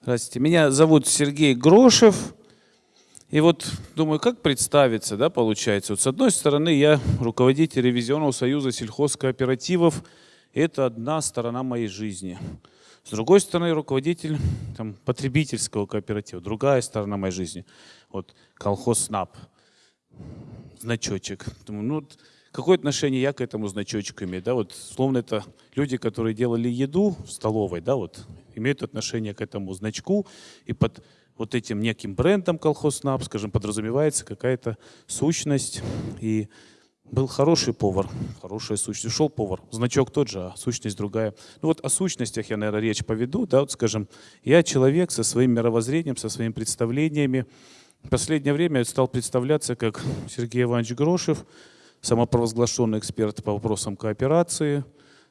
Здравствуйте. Меня зовут Сергей Грошев. И вот думаю, как представиться, да, получается. Вот с одной стороны, я руководитель ревизионного союза сельхозкооперативов. Это одна сторона моей жизни. С другой стороны, руководитель там, потребительского кооператива. Другая сторона моей жизни. Вот колхоз СНАП. Значочек. Думаю, ну, какое отношение я к этому значочку имею? Да, вот, словно это люди, которые делали еду в столовой, да, вот, имеют отношение к этому значку, и под вот этим неким брендом колхознап, скажем, подразумевается какая-то сущность, и был хороший повар, хорошая сущность. Ушел повар, значок тот же, а сущность другая. Ну вот о сущностях я, наверное, речь поведу. Да, вот скажем, я человек со своим мировоззрением, со своими представлениями. В последнее время я стал представляться как Сергей Иванович Грошев, самопровозглашенный эксперт по вопросам кооперации,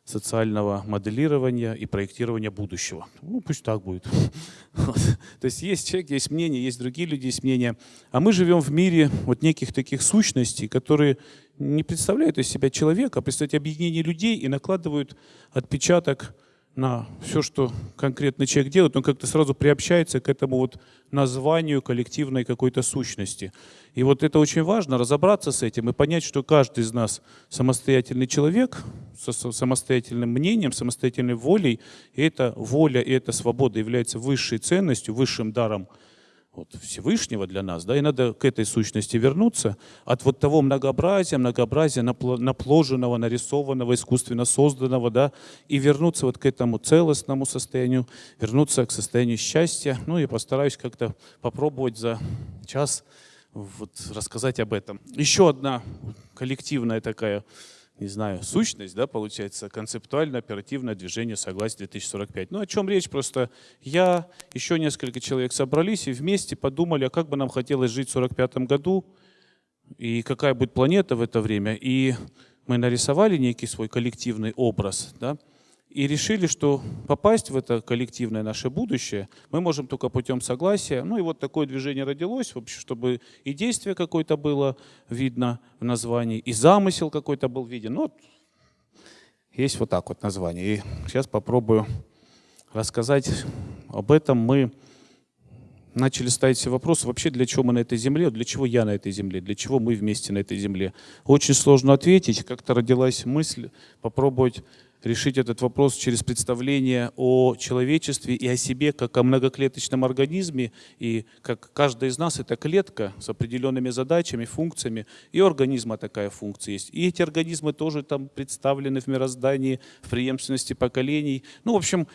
социального моделирования и проектирования будущего. Ну, пусть так будет. То есть есть человек, есть мнение, есть другие люди, есть мнения. А мы живем в мире вот неких таких сущностей, которые не представляют из себя человека, а представляют объединение людей и накладывают отпечаток на все, что конкретно человек делает, он как-то сразу приобщается к этому вот названию коллективной какой-то сущности. И вот это очень важно, разобраться с этим и понять, что каждый из нас самостоятельный человек, самостоятельным мнением, самостоятельной волей, и эта воля и эта свобода является высшей ценностью, высшим даром – вот, Всевышнего для нас, да, и надо к этой сущности вернуться. От вот того многообразия, многообразия напложенного, нарисованного, искусственно созданного, да, и вернуться вот к этому целостному состоянию, вернуться к состоянию счастья, ну и постараюсь как-то попробовать за час вот рассказать об этом. Еще одна коллективная такая не знаю, сущность, да, получается, концептуально оперативное движение согласия 2045. Ну, о чем речь? Просто я, еще несколько человек собрались и вместе подумали, а как бы нам хотелось жить в 45 году, и какая будет планета в это время. И мы нарисовали некий свой коллективный образ, да, и решили, что попасть в это коллективное наше будущее мы можем только путем согласия. Ну и вот такое движение родилось, вообще, чтобы и действие какое-то было видно в названии, и замысел какой-то был виден. Ну, вот есть вот так вот название. И сейчас попробую рассказать об этом. Мы начали ставить себе вопрос, вообще для чего мы на этой земле, для чего я на этой земле, для чего мы вместе на этой земле. Очень сложно ответить. Как-то родилась мысль попробовать решить этот вопрос через представление о человечестве и о себе как о многоклеточном организме, и как каждая из нас это клетка с определенными задачами, функциями, и у организма такая функция есть. И эти организмы тоже там представлены в мироздании, в преемственности поколений. Ну, в общем,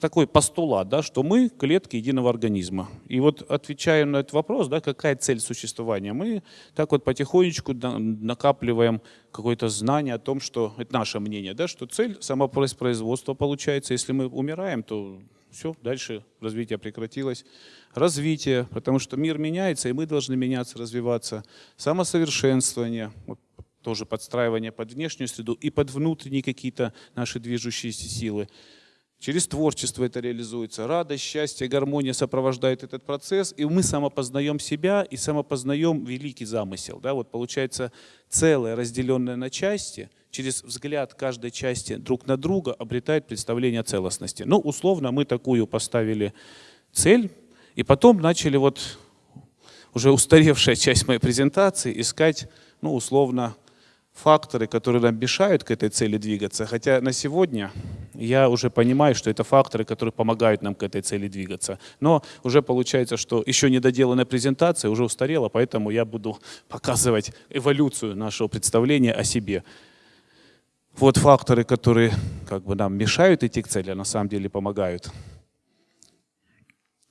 такой постулат, да, что мы клетки единого организма. И вот отвечая на этот вопрос, да, какая цель существования, мы так вот потихонечку накапливаем какое-то знание о том, что, это наше мнение, да, что цель самопроизводства получается, если мы умираем, то все, дальше развитие прекратилось. Развитие, потому что мир меняется, и мы должны меняться, развиваться. Самосовершенствование, вот, тоже подстраивание под внешнюю среду и под внутренние какие-то наши движущиеся силы. Через творчество это реализуется. Радость, счастье, гармония сопровождают этот процесс, и мы самопознаем себя и самопознаем великий замысел. Да, вот получается целое, разделенное на части, через взгляд каждой части друг на друга обретает представление о целостности. Ну, условно, мы такую поставили цель, и потом начали вот уже устаревшая часть моей презентации искать, ну, условно, факторы, которые нам мешают к этой цели двигаться. Хотя на сегодня я уже понимаю, что это факторы, которые помогают нам к этой цели двигаться. Но уже получается, что еще недоделанная презентация уже устарела, поэтому я буду показывать эволюцию нашего представления о себе. Вот факторы, которые как бы нам мешают идти к цели, а на самом деле помогают.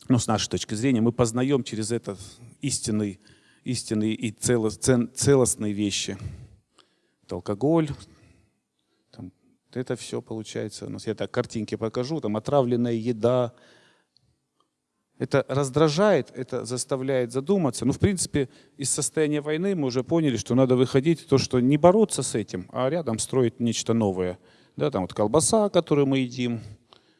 Ну, с нашей точки зрения, мы познаем через это истинные, истинные и целостные вещи алкоголь, там, это все получается. У нас я так картинки покажу, там отравленная еда. Это раздражает, это заставляет задуматься. Ну, в принципе, из состояния войны мы уже поняли, что надо выходить, то, что не бороться с этим, а рядом строить нечто новое. Да, там вот колбаса, которую мы едим,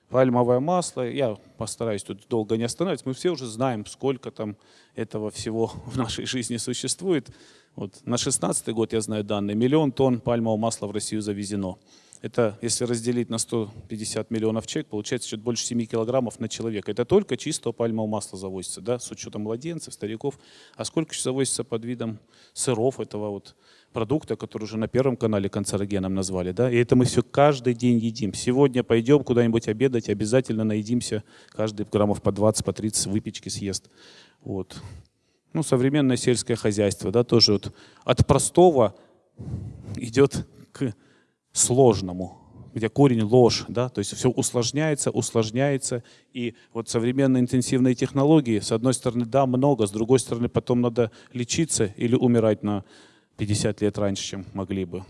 пальмовое масло. Я постараюсь тут долго не останавливаться. Мы все уже знаем, сколько там этого всего в нашей жизни существует. Вот на 16 год, я знаю данные, миллион тонн пальмового масла в Россию завезено. Это, если разделить на 150 миллионов человек, получается чуть больше 7 килограммов на человека. Это только чистого пальмового масла завозится, да, с учетом младенцев, стариков. А сколько еще завозится под видом сыров этого вот продукта, который уже на Первом канале канцерогеном назвали. Да? И это мы все каждый день едим. Сегодня пойдем куда-нибудь обедать, обязательно наедимся, каждый граммов по 20, по 30 выпечки съест. Вот. Ну, современное сельское хозяйство, да, тоже вот от простого идет к сложному, где корень ложь, да, то есть все усложняется, усложняется, и вот современные интенсивные технологии, с одной стороны, да, много, с другой стороны, потом надо лечиться или умирать на 50 лет раньше, чем могли бы.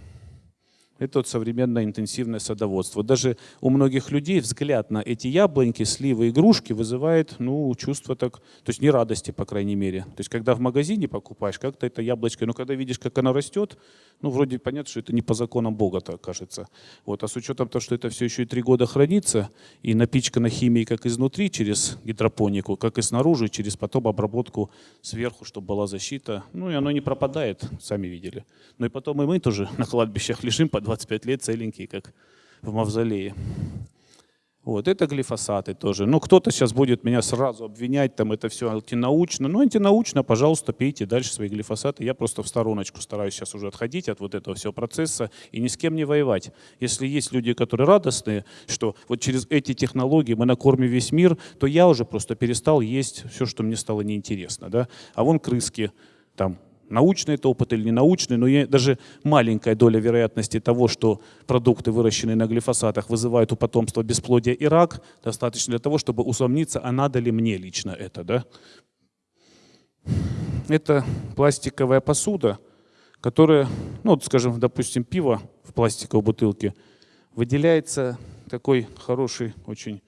Это вот современное интенсивное садоводство. Даже у многих людей взгляд на эти яблоньки, сливы, игрушки вызывает ну, чувство так, то есть не радости, по крайней мере. То есть когда в магазине покупаешь, как-то это яблочко, но когда видишь, как оно растет, ну вроде понятно, что это не по законам Бога, так кажется. Вот. А с учетом того, что это все еще и три года хранится, и напичкано химией как изнутри через гидропонику, как и снаружи через потом обработку сверху, чтобы была защита, ну и оно не пропадает, сами видели. Ну и потом и мы тоже на кладбищах лежим под 25 лет целенькие, как в мавзолее. Вот, это глифосаты тоже. Ну, кто-то сейчас будет меня сразу обвинять, там это все антинаучно. Ну, антинаучно, пожалуйста, пейте дальше свои глифосаты. Я просто в стороночку стараюсь сейчас уже отходить от вот этого всего процесса и ни с кем не воевать. Если есть люди, которые радостные, что вот через эти технологии мы накормим весь мир, то я уже просто перестал есть все, что мне стало неинтересно. Да? А вон крыски, там научный это опыт или не научный, но даже маленькая доля вероятности того, что продукты, выращенные на глифосатах, вызывают у потомства бесплодие и рак, достаточно для того, чтобы усомниться, а надо ли мне лично это. Да? Это пластиковая посуда, которая, ну, вот, скажем, допустим, пиво в пластиковой бутылке, выделяется такой хороший очень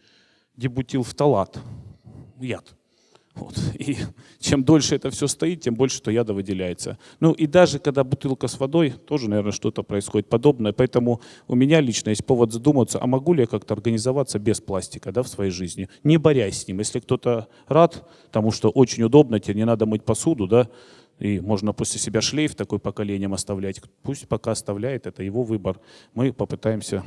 дебутилфталат, яд. Вот. И чем дольше это все стоит, тем больше то яда выделяется. Ну и даже когда бутылка с водой, тоже, наверное, что-то происходит подобное. Поэтому у меня лично есть повод задуматься, а могу ли я как-то организоваться без пластика да, в своей жизни, не борясь с ним. Если кто-то рад, потому что очень удобно, тебе не надо мыть посуду, да, и можно после себя шлейф такой поколением оставлять. Пусть пока оставляет, это его выбор. Мы попытаемся,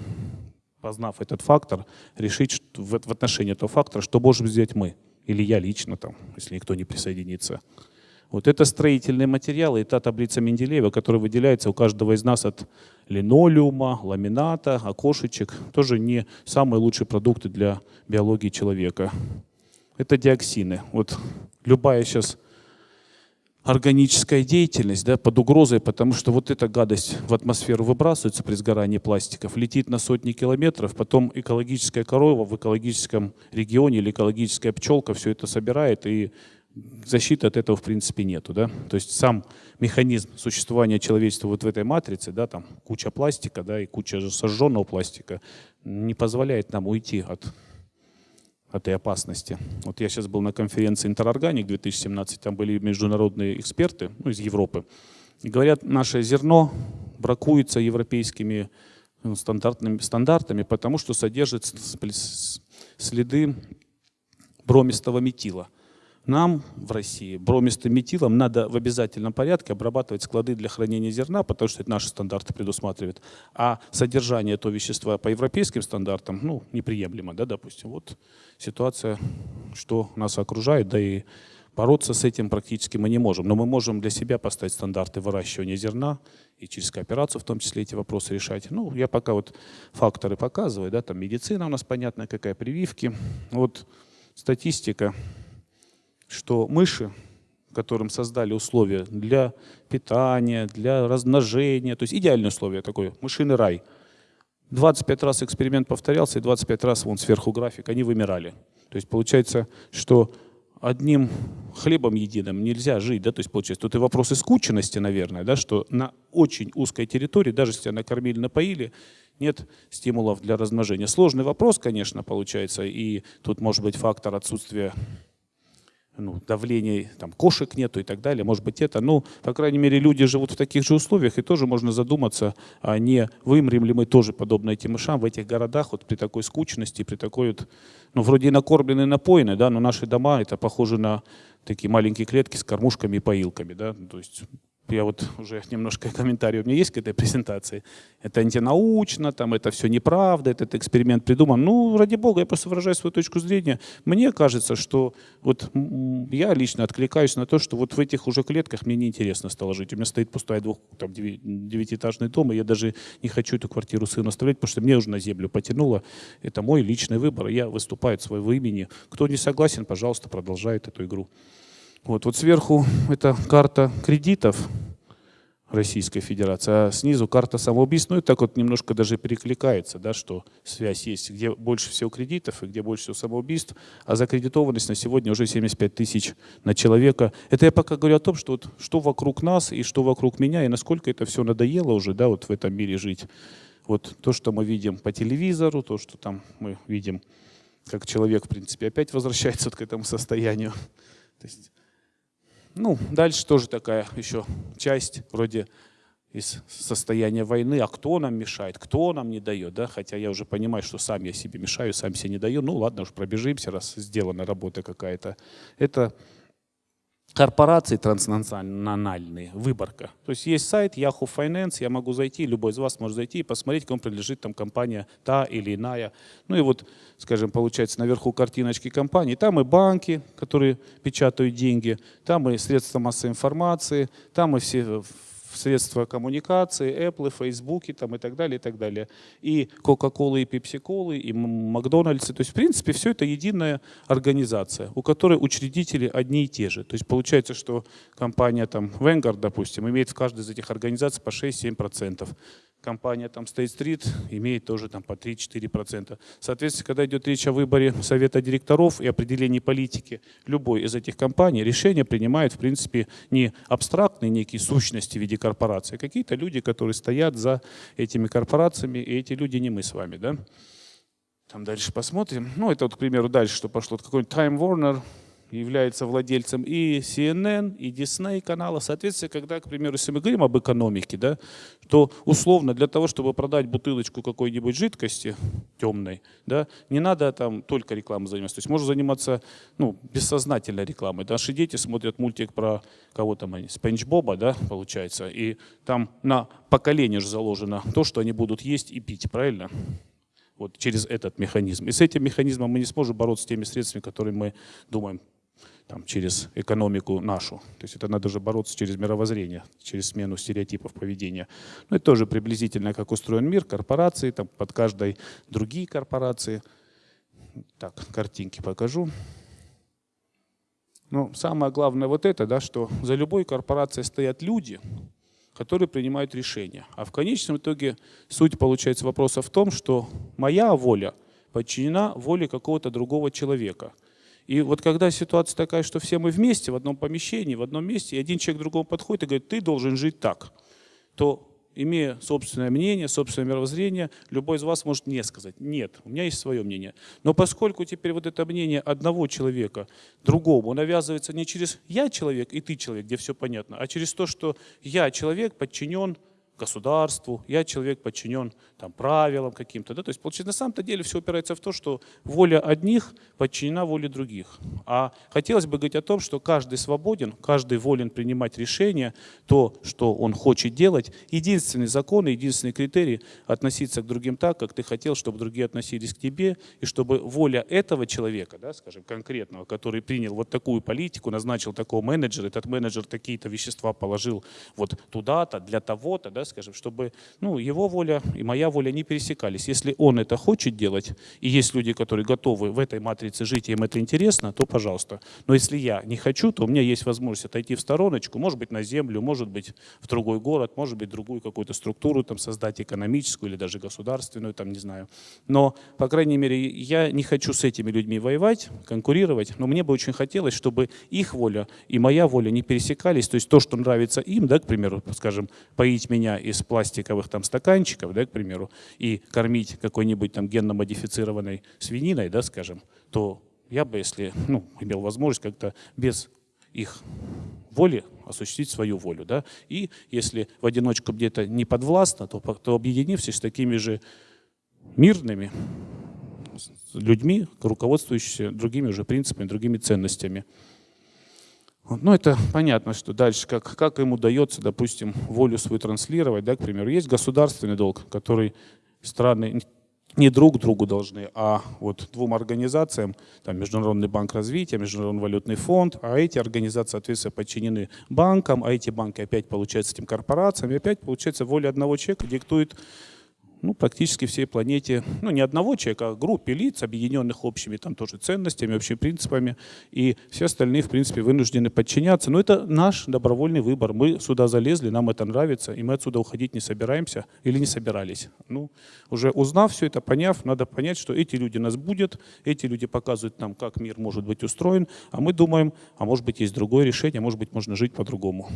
познав этот фактор, решить в отношении этого фактора, что можем сделать мы или я лично, там, если никто не присоединится. Вот это строительные материалы и та таблица Менделеева, которая выделяется у каждого из нас от линолеума, ламината, окошечек. Тоже не самые лучшие продукты для биологии человека. Это диоксины. Вот любая сейчас органическая деятельность да, под угрозой, потому что вот эта гадость в атмосферу выбрасывается при сгорании пластиков, летит на сотни километров, потом экологическая корова в экологическом регионе или экологическая пчелка все это собирает, и защиты от этого в принципе нету. Да? То есть сам механизм существования человечества вот в этой матрице, да, там куча пластика да, и куча сожженного пластика, не позволяет нам уйти от этой опасности. Вот я сейчас был на конференции «Интерорганик» 2017, там были международные эксперты ну, из Европы. И говорят, наше зерно бракуется европейскими ну, стандартными, стандартами, потому что содержит следы бромистого метила. Нам в России бромистым метилом надо в обязательном порядке обрабатывать склады для хранения зерна, потому что это наши стандарты предусматривают. А содержание этого вещества по европейским стандартам ну, неприемлемо. Да, допустим. Вот ситуация, что нас окружает, да и бороться с этим практически мы не можем. Но мы можем для себя поставить стандарты выращивания зерна и через кооперацию в том числе эти вопросы решать. Ну, я пока вот факторы показываю, да, там медицина у нас понятно, какая прививки. Вот статистика что мыши, которым создали условия для питания, для размножения, то есть идеальные условия такой, мышиный рай. 25 раз эксперимент повторялся, и 25 раз вон сверху график, они вымирали. То есть получается, что одним хлебом единым нельзя жить, да, то есть получается, тут и вопрос искученности, наверное, да, что на очень узкой территории, даже если тебя накормили, напоили, нет стимулов для размножения. Сложный вопрос, конечно, получается, и тут может быть фактор отсутствия ну, давления, там, кошек нету и так далее, может быть это. Ну, по крайней мере, люди живут в таких же условиях, и тоже можно задуматься, а не вымрем ли мы тоже подобно этим мышам в этих городах, вот при такой скучности, при такой вот, ну, вроде накормлены, напоены, да, но наши дома, это похоже на такие маленькие клетки с кормушками и поилками, да, то есть я вот уже немножко комментарий у меня есть к этой презентации. Это антинаучно, там это все неправда, этот эксперимент придуман. Ну, ради бога, я просто выражаю свою точку зрения. Мне кажется, что вот я лично откликаюсь на то, что вот в этих уже клетках мне неинтересно стало жить. У меня стоит пустая двух, там, девятиэтажный дом, и я даже не хочу эту квартиру сыну оставлять, потому что мне уже на землю потянуло. Это мой личный выбор, я выступаю от своего имени. Кто не согласен, пожалуйста, продолжает эту игру. Вот, вот сверху это карта кредитов Российской Федерации, а снизу карта самоубийств. Ну и так вот немножко даже перекликается, да, что связь есть, где больше всего кредитов и где больше всего самоубийств, а закредитованность на сегодня уже 75 тысяч на человека. Это я пока говорю о том, что, вот, что вокруг нас и что вокруг меня, и насколько это все надоело уже да, вот в этом мире жить. Вот то, что мы видим по телевизору, то, что там мы видим, как человек, в принципе, опять возвращается вот к этому состоянию. То есть ну, дальше тоже такая еще часть вроде из состояния войны, а кто нам мешает, кто нам не дает, да, хотя я уже понимаю, что сам я себе мешаю, сам себе не даю, ну ладно уж пробежимся, раз сделана работа какая-то. Это корпорации транснациональные, выборка. То есть есть сайт Yahoo Finance, я могу зайти, любой из вас может зайти и посмотреть, кому принадлежит там компания та или иная. Ну и вот, скажем, получается наверху картиночки компании, там и банки, которые печатают деньги, там и средства массовой информации, там и все средства коммуникации, Apple, Facebook там, и так далее, и так далее. И Coca-Cola, и Pepsi-Cola, и Макдональдсы. То есть, в принципе, все это единая организация, у которой учредители одни и те же. То есть, получается, что компания там Vanguard, допустим, имеет в каждой из этих организаций по 6-7% компания там State Street имеет тоже там по 3-4%. Соответственно, когда идет речь о выборе совета директоров и определении политики любой из этих компаний, решение принимает, в принципе, не абстрактные некие сущности в виде корпорации, а какие-то люди, которые стоят за этими корпорациями, и эти люди не мы с вами. Да? Там дальше посмотрим. Ну, это вот, к примеру, дальше, что пошло. Какой-нибудь Time Warner, является владельцем и CNN, и Disney канала. Соответственно, когда, к примеру, если мы говорим об экономике, да, то условно для того, чтобы продать бутылочку какой-нибудь жидкости темной, да, не надо там только рекламой заниматься. То есть можно заниматься ну, бессознательной рекламой. Наши дети смотрят мультик про кого там они, Спанч Боба, да, получается, и там на поколение же заложено то, что они будут есть и пить, правильно? Вот через этот механизм. И с этим механизмом мы не сможем бороться с теми средствами, которые мы думаем там, через экономику нашу. То есть это надо же бороться через мировоззрение, через смену стереотипов поведения. Ну, это тоже приблизительно, как устроен мир, корпорации, там под каждой другие корпорации. Так, картинки покажу. Но самое главное вот это, да, что за любой корпорацией стоят люди, которые принимают решения. А в конечном итоге суть получается вопроса в том, что моя воля подчинена воле какого-то другого человека – и вот когда ситуация такая, что все мы вместе в одном помещении, в одном месте, и один человек к другому подходит и говорит, ты должен жить так, то имея собственное мнение, собственное мировоззрение, любой из вас может не сказать, нет, у меня есть свое мнение. Но поскольку теперь вот это мнение одного человека другому навязывается не через «я человек» и «ты человек», где все понятно, а через то, что «я человек подчинен государству, я человек подчинен там, правилам каким-то. Да? То есть, получается, на самом-то деле все упирается в то, что воля одних подчинена воле других. А хотелось бы говорить о том, что каждый свободен, каждый волен принимать решения, то, что он хочет делать. Единственный закон, единственный критерий – относиться к другим так, как ты хотел, чтобы другие относились к тебе, и чтобы воля этого человека, да, скажем, конкретного, который принял вот такую политику, назначил такого менеджера, этот менеджер такие-то вещества положил вот туда-то, для того-то, да, скажем, чтобы ну, его воля и моя воля не пересекались. Если он это хочет делать, и есть люди, которые готовы в этой матрице жить, и им это интересно, то пожалуйста. Но если я не хочу, то у меня есть возможность отойти в стороночку, может быть, на землю, может быть, в другой город, может быть, другую какую-то структуру там создать, экономическую или даже государственную, там, не знаю. Но, по крайней мере, я не хочу с этими людьми воевать, конкурировать, но мне бы очень хотелось, чтобы их воля и моя воля не пересекались, то есть то, что нравится им, да, к примеру, скажем, поить меня из пластиковых там стаканчиков, да, к примеру, и кормить какой-нибудь там генно-модифицированной свининой, да, скажем, то я бы, если ну, имел возможность как-то без их воли осуществить свою волю. Да? И если в одиночку где-то не подвластно, то, то объединившись с такими же мирными людьми, руководствующимися другими уже принципами, другими ценностями. Ну, это понятно, что дальше, как, как им удается, допустим, волю свою транслировать, да, к примеру. Есть государственный долг, который страны не друг другу должны, а вот двум организациям, там Международный банк развития, Международный валютный фонд, а эти организации, соответственно, подчинены банкам, а эти банки опять, получается, этим корпорациям, и опять, получается, воля одного человека диктует ну, практически всей планете, ну, не одного человека, а группе лиц, объединенных общими там тоже ценностями, общими принципами, и все остальные, в принципе, вынуждены подчиняться. Но это наш добровольный выбор. Мы сюда залезли, нам это нравится, и мы отсюда уходить не собираемся или не собирались. Ну, уже узнав все это, поняв, надо понять, что эти люди нас будут, эти люди показывают нам, как мир может быть устроен, а мы думаем, а может быть есть другое решение, может быть можно жить по-другому.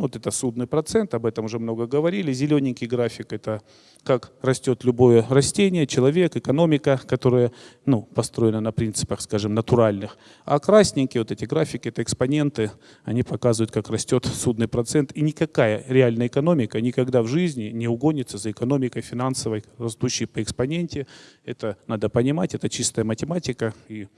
Вот это судный процент, об этом уже много говорили. Зелененький график – это как растет любое растение, человек, экономика, которая ну, построена на принципах, скажем, натуральных. А красненькие вот эти графики – это экспоненты, они показывают, как растет судный процент. И никакая реальная экономика никогда в жизни не угонится за экономикой финансовой, растущей по экспоненте. Это надо понимать, это чистая математика. И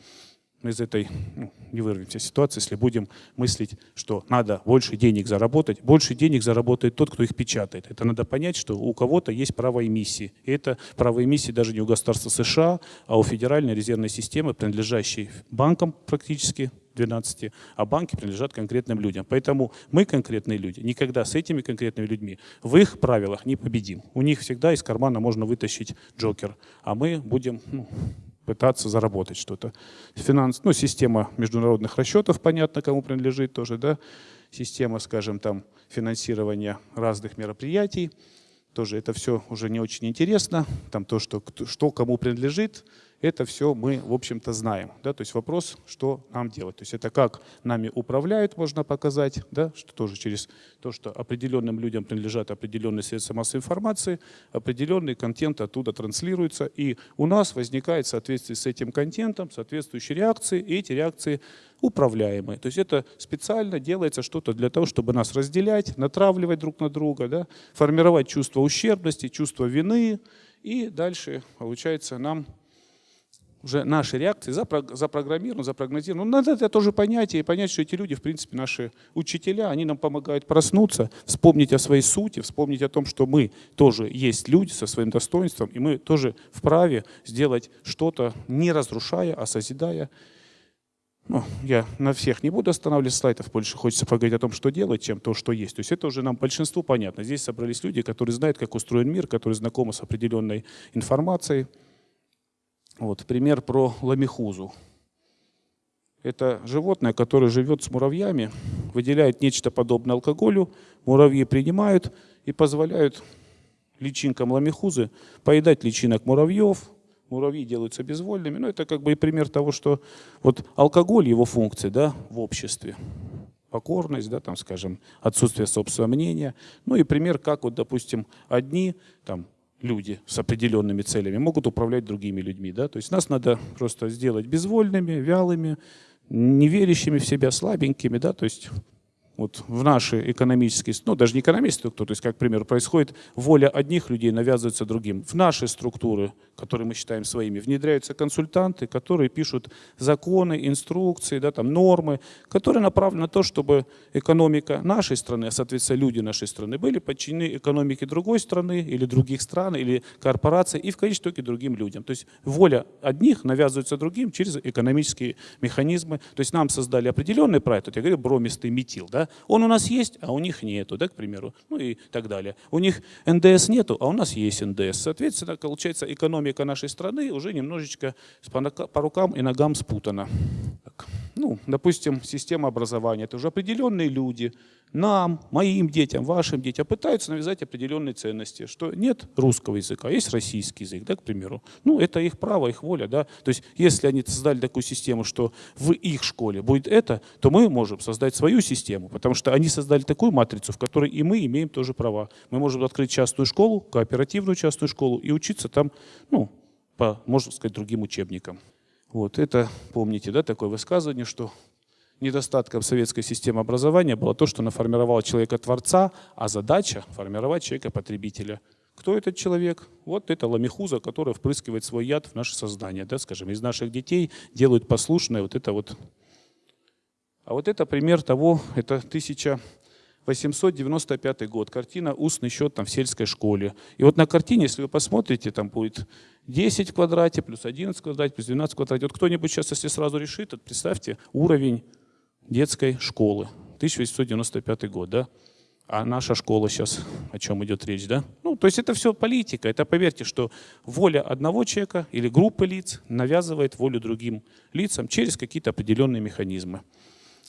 из этой ну, не вырвемся ситуации, если будем мыслить, что надо больше денег заработать. Больше денег заработает тот, кто их печатает. Это надо понять, что у кого-то есть право эмиссии. И это право эмиссии даже не у государства США, а у Федеральной резервной системы, принадлежащей банкам практически, 12, а банки принадлежат конкретным людям. Поэтому мы, конкретные люди, никогда с этими конкретными людьми в их правилах не победим. У них всегда из кармана можно вытащить джокер, а мы будем ну, пытаться заработать что-то. Финанс, ну, система международных расчетов, понятно, кому принадлежит тоже, да, система, скажем, там, финансирования разных мероприятий, тоже это все уже не очень интересно, там то, что, что кому принадлежит, это все мы, в общем-то, знаем. Да? То есть вопрос, что нам делать. То есть это как нами управляют, можно показать, да? что тоже через то, что определенным людям принадлежат определенные средства массовой информации, определенный контент оттуда транслируется, и у нас возникает в соответствии с этим контентом соответствующие реакции, и эти реакции управляемые. То есть это специально делается что-то для того, чтобы нас разделять, натравливать друг на друга, да? формировать чувство ущербности, чувство вины, и дальше, получается, нам уже наши реакции запрограммированы, запрогнозированы. Ну, надо это тоже понять и понять, что эти люди, в принципе, наши учителя, они нам помогают проснуться, вспомнить о своей сути, вспомнить о том, что мы тоже есть люди со своим достоинством, и мы тоже вправе сделать что-то, не разрушая, а созидая. Ну, я на всех не буду останавливать слайдов, больше хочется поговорить о том, что делать, чем то, что есть. То есть это уже нам большинству понятно. Здесь собрались люди, которые знают, как устроен мир, которые знакомы с определенной информацией, вот, пример про ламихузу. Это животное, которое живет с муравьями, выделяет нечто подобное алкоголю, муравьи принимают и позволяют личинкам ламихузы поедать личинок муравьев, муравьи делаются безвольными. Ну, это как бы и пример того, что вот алкоголь, его функции да, в обществе, покорность, да, там, скажем, отсутствие собственного мнения. Ну и пример, как вот, допустим, одни там, люди с определенными целями могут управлять другими людьми. Да? То есть нас надо просто сделать безвольными, вялыми, неверящими в себя, слабенькими. Да? То есть вот в наши экономические, ну даже не экономические структуры, то есть как, к примеру, происходит воля одних людей навязывается другим. В наши структуры, которые мы считаем своими, внедряются консультанты, которые пишут законы, инструкции, да, там, нормы, которые направлены на то, чтобы экономика нашей страны, а соответственно люди нашей страны, были подчинены экономике другой страны или других стран, или корпораций, и в конечном итоге другим людям. То есть воля одних навязывается другим через экономические механизмы. То есть нам создали определенный проект, вот я говорю, бромистый метил, да, он у нас есть, а у них нету, да, к примеру, ну и так далее. У них НДС нету, а у нас есть НДС. Соответственно, получается, экономика нашей страны уже немножечко по рукам и ногам спутана. Так. Ну, допустим, система образования. Это уже определенные люди, нам, моим детям, вашим детям пытаются навязать определенные ценности, что нет русского языка, есть российский язык, да, к примеру. Ну, это их право, их воля, да. То есть, если они создали такую систему, что в их школе будет это, то мы можем создать свою систему, потому что они создали такую матрицу, в которой и мы имеем тоже права. Мы можем открыть частную школу, кооперативную частную школу и учиться там, ну, по, можно сказать, другим учебникам. Вот это, помните, да, такое высказывание, что недостатком советской системы образования было то, что она формировала человека-творца, а задача – формировать человека-потребителя. Кто этот человек? Вот это ламихуза, которая впрыскивает свой яд в наше сознание. Да, скажем, из наших детей делают послушное вот это вот А вот это пример того, это 1895 год, картина «Устный счет там, в сельской школе». И вот на картине, если вы посмотрите, там будет 10 в квадрате, плюс 11 в квадрате, плюс 12 в квадрате. Вот кто-нибудь сейчас, если сразу решит, вот представьте уровень детской школы. 1895 год, да? А наша школа сейчас, о чем идет речь, да? Ну, то есть это все политика. Это, поверьте, что воля одного человека или группы лиц навязывает волю другим лицам через какие-то определенные механизмы.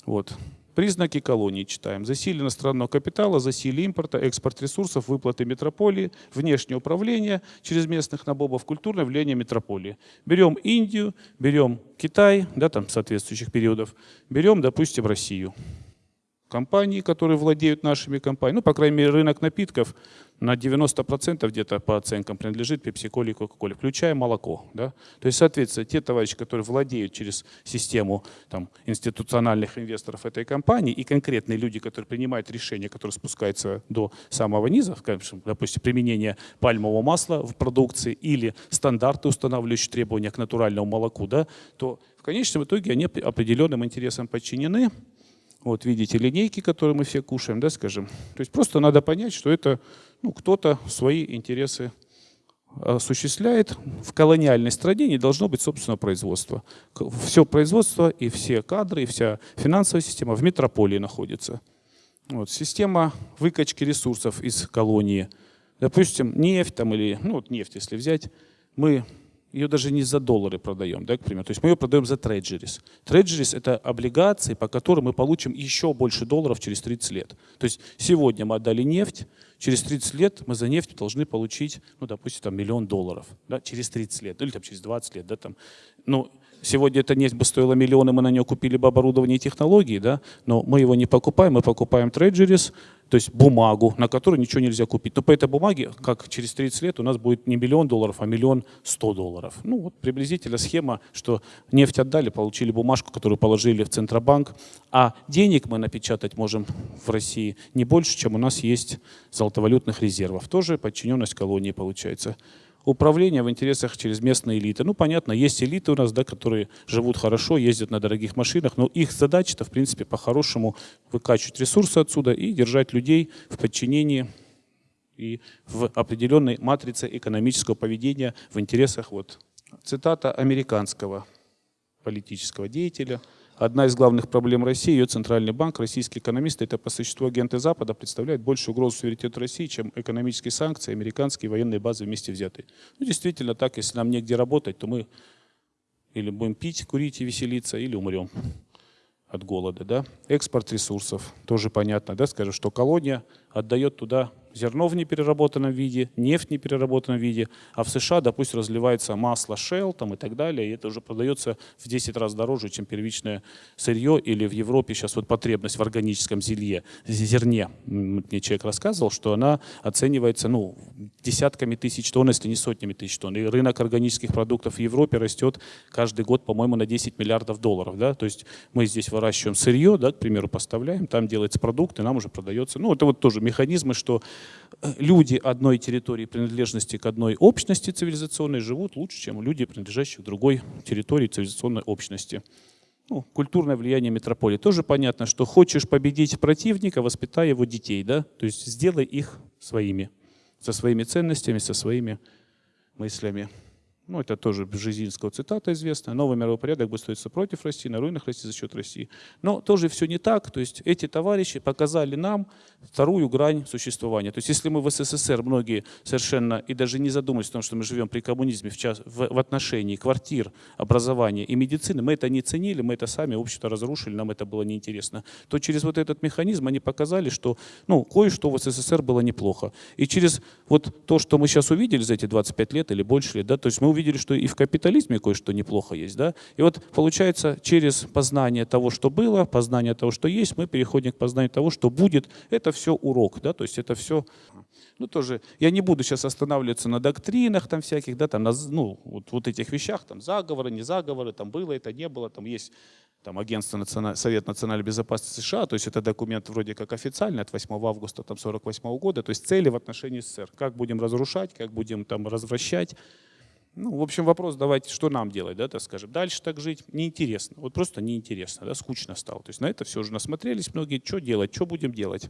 Вот. Признаки колонии читаем. Засилие иностранного капитала, засилие импорта, экспорт ресурсов, выплаты метрополии, внешнее управление через местных набобов, культурное влияние метрополии. Берем Индию, берем Китай, да, там соответствующих периодов, берем, допустим, Россию компании, которые владеют нашими компаниями. Ну, по крайней мере, рынок напитков на 90% где-то по оценкам принадлежит Pepsi-Cola и Coca-Cola, включая молоко. Да? То есть, соответственно, те товарищи, которые владеют через систему там, институциональных инвесторов этой компании и конкретные люди, которые принимают решения, которые спускаются до самого низа, допустим, применение пальмового масла в продукции или стандарты, устанавливающие требования к натуральному молоку, да, то в конечном итоге они определенным интересам подчинены, вот видите линейки, которые мы все кушаем, да, скажем. То есть просто надо понять, что это ну, кто-то свои интересы осуществляет. В колониальной стране не должно быть собственного производства. Все производство и все кадры, и вся финансовая система в метрополии находится. Вот, система выкачки ресурсов из колонии. Допустим, нефть там или, ну вот нефть, если взять, мы ее даже не за доллары продаем, да, к примеру. То есть мы ее продаем за треджерис. Треджерис – это облигации, по которым мы получим еще больше долларов через 30 лет. То есть сегодня мы отдали нефть, через 30 лет мы за нефть должны получить, ну, допустим, там, миллион долларов. Да, через 30 лет, или там, через 20 лет. Да, там. Ну, сегодня эта нефть бы стоила миллионы, мы на нее купили бы оборудование и технологии, да, но мы его не покупаем, мы покупаем треджерис, то есть бумагу, на которую ничего нельзя купить. Но по этой бумаге, как через 30 лет, у нас будет не миллион долларов, а миллион сто долларов. Ну вот приблизительно схема, что нефть отдали, получили бумажку, которую положили в Центробанк, а денег мы напечатать можем в России не больше, чем у нас есть золотовалютных резервов. Тоже подчиненность колонии получается управление в интересах через местные элиты. Ну, понятно, есть элиты у нас, да, которые живут хорошо, ездят на дорогих машинах, но их задача-то, в принципе, по-хорошему выкачивать ресурсы отсюда и держать людей в подчинении и в определенной матрице экономического поведения в интересах, вот, цитата американского политического деятеля – Одна из главных проблем России, ее центральный банк, российские экономисты, это по существу агенты Запада, представляют большую угрозу суверенитету России, чем экономические санкции, американские военные базы вместе взятые. Ну, действительно так, если нам негде работать, то мы или будем пить, курить и веселиться, или умрем от голода. Да? Экспорт ресурсов, тоже понятно, да, скажем, что колония отдает туда зерно в непереработанном виде, нефть в непереработанном виде, а в США, допустим, разливается масло Shell там, и так далее, и это уже продается в 10 раз дороже, чем первичное сырье, или в Европе сейчас вот потребность в органическом зелье, зерне, мне человек рассказывал, что она оценивается ну, десятками тысяч тонн, если не сотнями тысяч тонн, и рынок органических продуктов в Европе растет каждый год, по-моему, на 10 миллиардов долларов, да, то есть мы здесь выращиваем сырье, да, к примеру, поставляем, там делается продукт, и нам уже продается, ну, это вот тоже механизмы, что люди одной территории принадлежности к одной общности цивилизационной живут лучше, чем люди, принадлежащие к другой территории цивилизационной общности. Ну, культурное влияние метрополии. Тоже понятно, что хочешь победить противника, воспитай его детей, да? То есть сделай их своими, со своими ценностями, со своими мыслями. Ну, это тоже Бжезинского цитата известная. Новый мировой порядок будет строиться против России, на руинах России за счет России. Но тоже все не так. То есть эти товарищи показали нам вторую грань существования. То есть если мы в СССР многие совершенно и даже не задумались о том, что мы живем при коммунизме в, час, в, в отношении квартир, образования и медицины, мы это не ценили, мы это сами, общество разрушили, нам это было неинтересно, то через вот этот механизм они показали, что ну, кое-что в СССР было неплохо. И через вот то, что мы сейчас увидели за эти 25 лет или больше лет, да, то есть мы увидели, что и в капитализме кое-что неплохо есть. Да? И вот получается, через познание того, что было, познание того, что есть, мы переходим к познанию того, что будет. Это все урок, да? то есть это все... Ну, тоже, я не буду сейчас останавливаться на доктринах там всяких, да, там, на, ну, вот, вот этих вещах, там, заговоры, не заговоры, там, было это, не было, там, есть там, агентство Националь... Совет национальной безопасности США, то есть это документ вроде как официальный от 8 августа 1948 года, то есть цели в отношении СССР, как будем разрушать, как будем там развращать, Ну, в общем, вопрос, давайте, что нам делать, да, так скажем. Дальше так жить неинтересно. Вот просто неинтересно, да, скучно стало. То есть на это все уже насмотрелись многие. Что делать, что будем делать?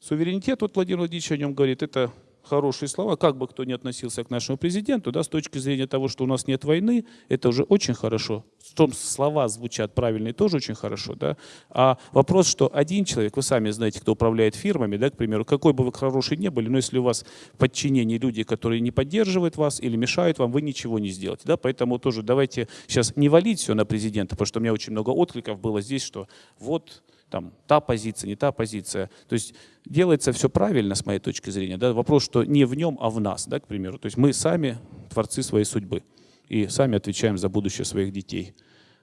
Суверенитет, вот Владимир Владимирович о нем говорит, это хорошие слова, как бы кто ни относился к нашему президенту, да, с точки зрения того, что у нас нет войны, это уже очень хорошо. В том слова звучат правильные, тоже очень хорошо. Да? А вопрос, что один человек, вы сами знаете, кто управляет фирмами, да, к примеру, какой бы вы хороший не были, но если у вас в подчинении люди, которые не поддерживают вас или мешают вам, вы ничего не сделаете. Да? Поэтому тоже давайте сейчас не валить все на президента, потому что у меня очень много откликов было здесь, что вот там та позиция, не та позиция. То есть делается все правильно, с моей точки зрения. Да? Вопрос, что не в нем, а в нас, да, к примеру. То есть мы сами творцы своей судьбы и сами отвечаем за будущее своих детей.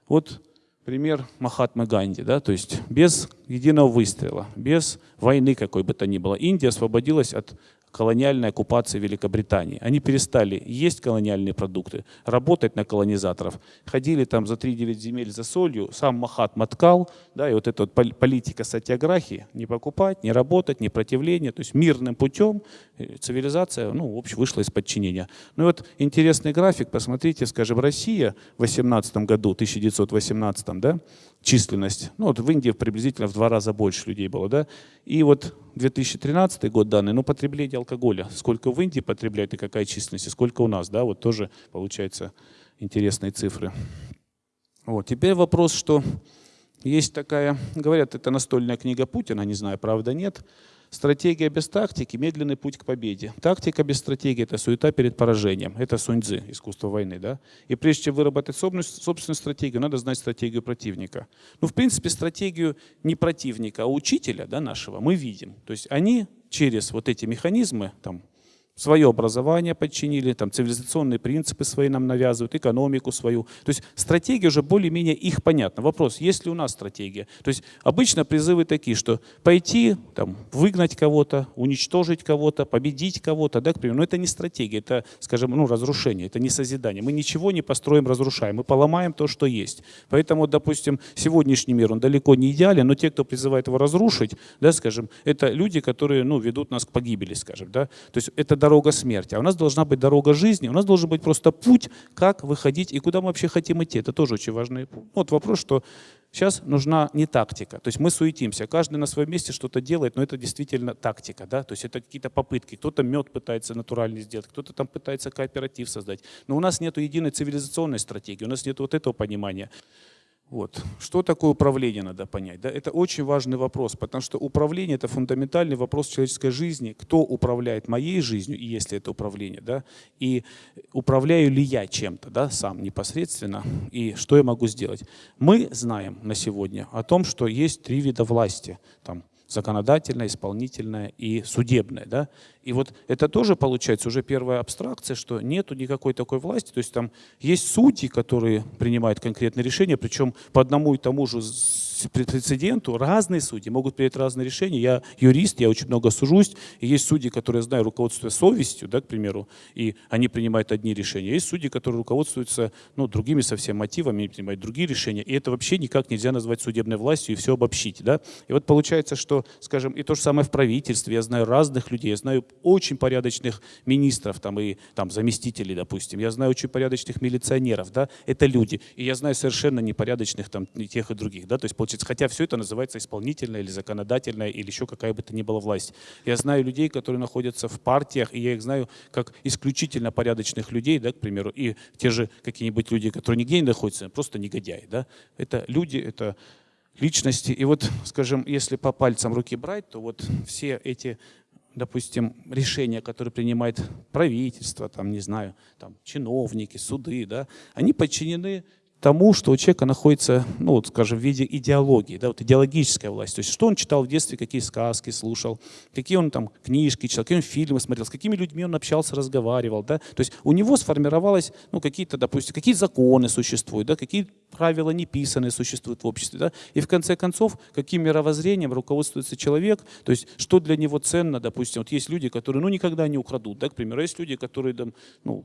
Вот пример Махатмы Ганди, да, то есть без единого выстрела, без войны какой бы то ни было. Индия освободилась от колониальной оккупации Великобритании. Они перестали есть колониальные продукты, работать на колонизаторов. Ходили там за 3-9 земель за солью, сам Махат маткал, да, и вот эта вот политика сатиаграхи, не покупать, не работать, не противление, то есть мирным путем э, цивилизация, ну, в общем, вышла из подчинения. Ну и вот интересный график, посмотрите, скажем, Россия в 18 году, 1918, да, численность. Ну, вот в Индии приблизительно в два раза больше людей было, да. И вот 2013 год данные, ну, потребление алкоголя. Сколько в Индии потребляют и какая численность, и сколько у нас, да, вот тоже получается интересные цифры. Вот, теперь вопрос, что есть такая, говорят, это настольная книга Путина, не знаю, правда, нет, Стратегия без тактики – медленный путь к победе. Тактика без стратегии – это суета перед поражением. Это суньцзы, искусство войны. Да? И прежде чем выработать собственную стратегию, надо знать стратегию противника. Ну, в принципе, стратегию не противника, а учителя да, нашего мы видим. То есть они через вот эти механизмы, там, свое образование подчинили, там цивилизационные принципы свои нам навязывают, экономику свою. То есть стратегия уже более-менее их понятна. Вопрос, есть ли у нас стратегия? То есть обычно призывы такие, что пойти, там, выгнать кого-то, уничтожить кого-то, победить кого-то, да, к примеру. Но это не стратегия, это, скажем, ну, разрушение, это не созидание. Мы ничего не построим, разрушаем, мы поломаем то, что есть. Поэтому, допустим, сегодняшний мир, он далеко не идеален, но те, кто призывает его разрушить, да, скажем, это люди, которые, ну, ведут нас к погибели, скажем, да. То есть это дорога смерти, а у нас должна быть дорога жизни, у нас должен быть просто путь, как выходить и куда мы вообще хотим идти. Это тоже очень важный путь. Вот вопрос, что сейчас нужна не тактика, то есть мы суетимся, каждый на своем месте что-то делает, но это действительно тактика, да, то есть это какие-то попытки, кто-то мед пытается натуральный сделать, кто-то там пытается кооператив создать, но у нас нет единой цивилизационной стратегии, у нас нет вот этого понимания. Вот. Что такое управление, надо понять. Да? Это очень важный вопрос, потому что управление – это фундаментальный вопрос человеческой жизни. Кто управляет моей жизнью, и если это управление, да? и управляю ли я чем-то да, сам непосредственно, и что я могу сделать. Мы знаем на сегодня о том, что есть три вида власти. Там, законодательная, исполнительная и судебная. Да? И вот это тоже получается уже первая абстракция, что нету никакой такой власти. То есть там есть судьи, которые принимают конкретные решения, причем по одному и тому же прецеденту разные судьи могут принять разные решения. Я юрист, я очень много сужусь, и есть судьи, которые, знаю, руководствуются совестью, да, к примеру, и они принимают одни решения. Есть судьи, которые руководствуются ну, другими совсем мотивами, принимают другие решения. И это вообще никак нельзя назвать судебной властью и все обобщить. Да? И вот получается, что, скажем, и то же самое в правительстве. Я знаю разных людей, я знаю очень порядочных министров там, и там, заместителей, допустим. Я знаю очень порядочных милиционеров. Да? Это люди. И я знаю совершенно непорядочных там, и тех и других. Да? То есть получается, хотя все это называется исполнительная или законодательная или еще какая бы то ни была власть. Я знаю людей, которые находятся в партиях, и я их знаю как исключительно порядочных людей, да, к примеру, и те же какие-нибудь люди, которые нигде не находятся, просто негодяи. Да? Это люди, это личности. И вот, скажем, если по пальцам руки брать, то вот все эти допустим, решения, которые принимает правительство, там, не знаю, там, чиновники, суды, да, они подчинены тому, что у человека находится, ну, вот, скажем, в виде идеологии, да, вот идеологическая власть. То есть что он читал в детстве, какие сказки слушал, какие он там книжки читал, какие он фильмы смотрел, с какими людьми он общался, разговаривал. Да? То есть у него сформировалось, ну, какие-то, допустим, какие законы существуют, да, какие правила неписанные существуют в обществе. Да? И в конце концов, каким мировоззрением руководствуется человек, то есть что для него ценно, допустим, вот есть люди, которые, ну, никогда не украдут, да, к примеру, есть люди, которые, там, ну,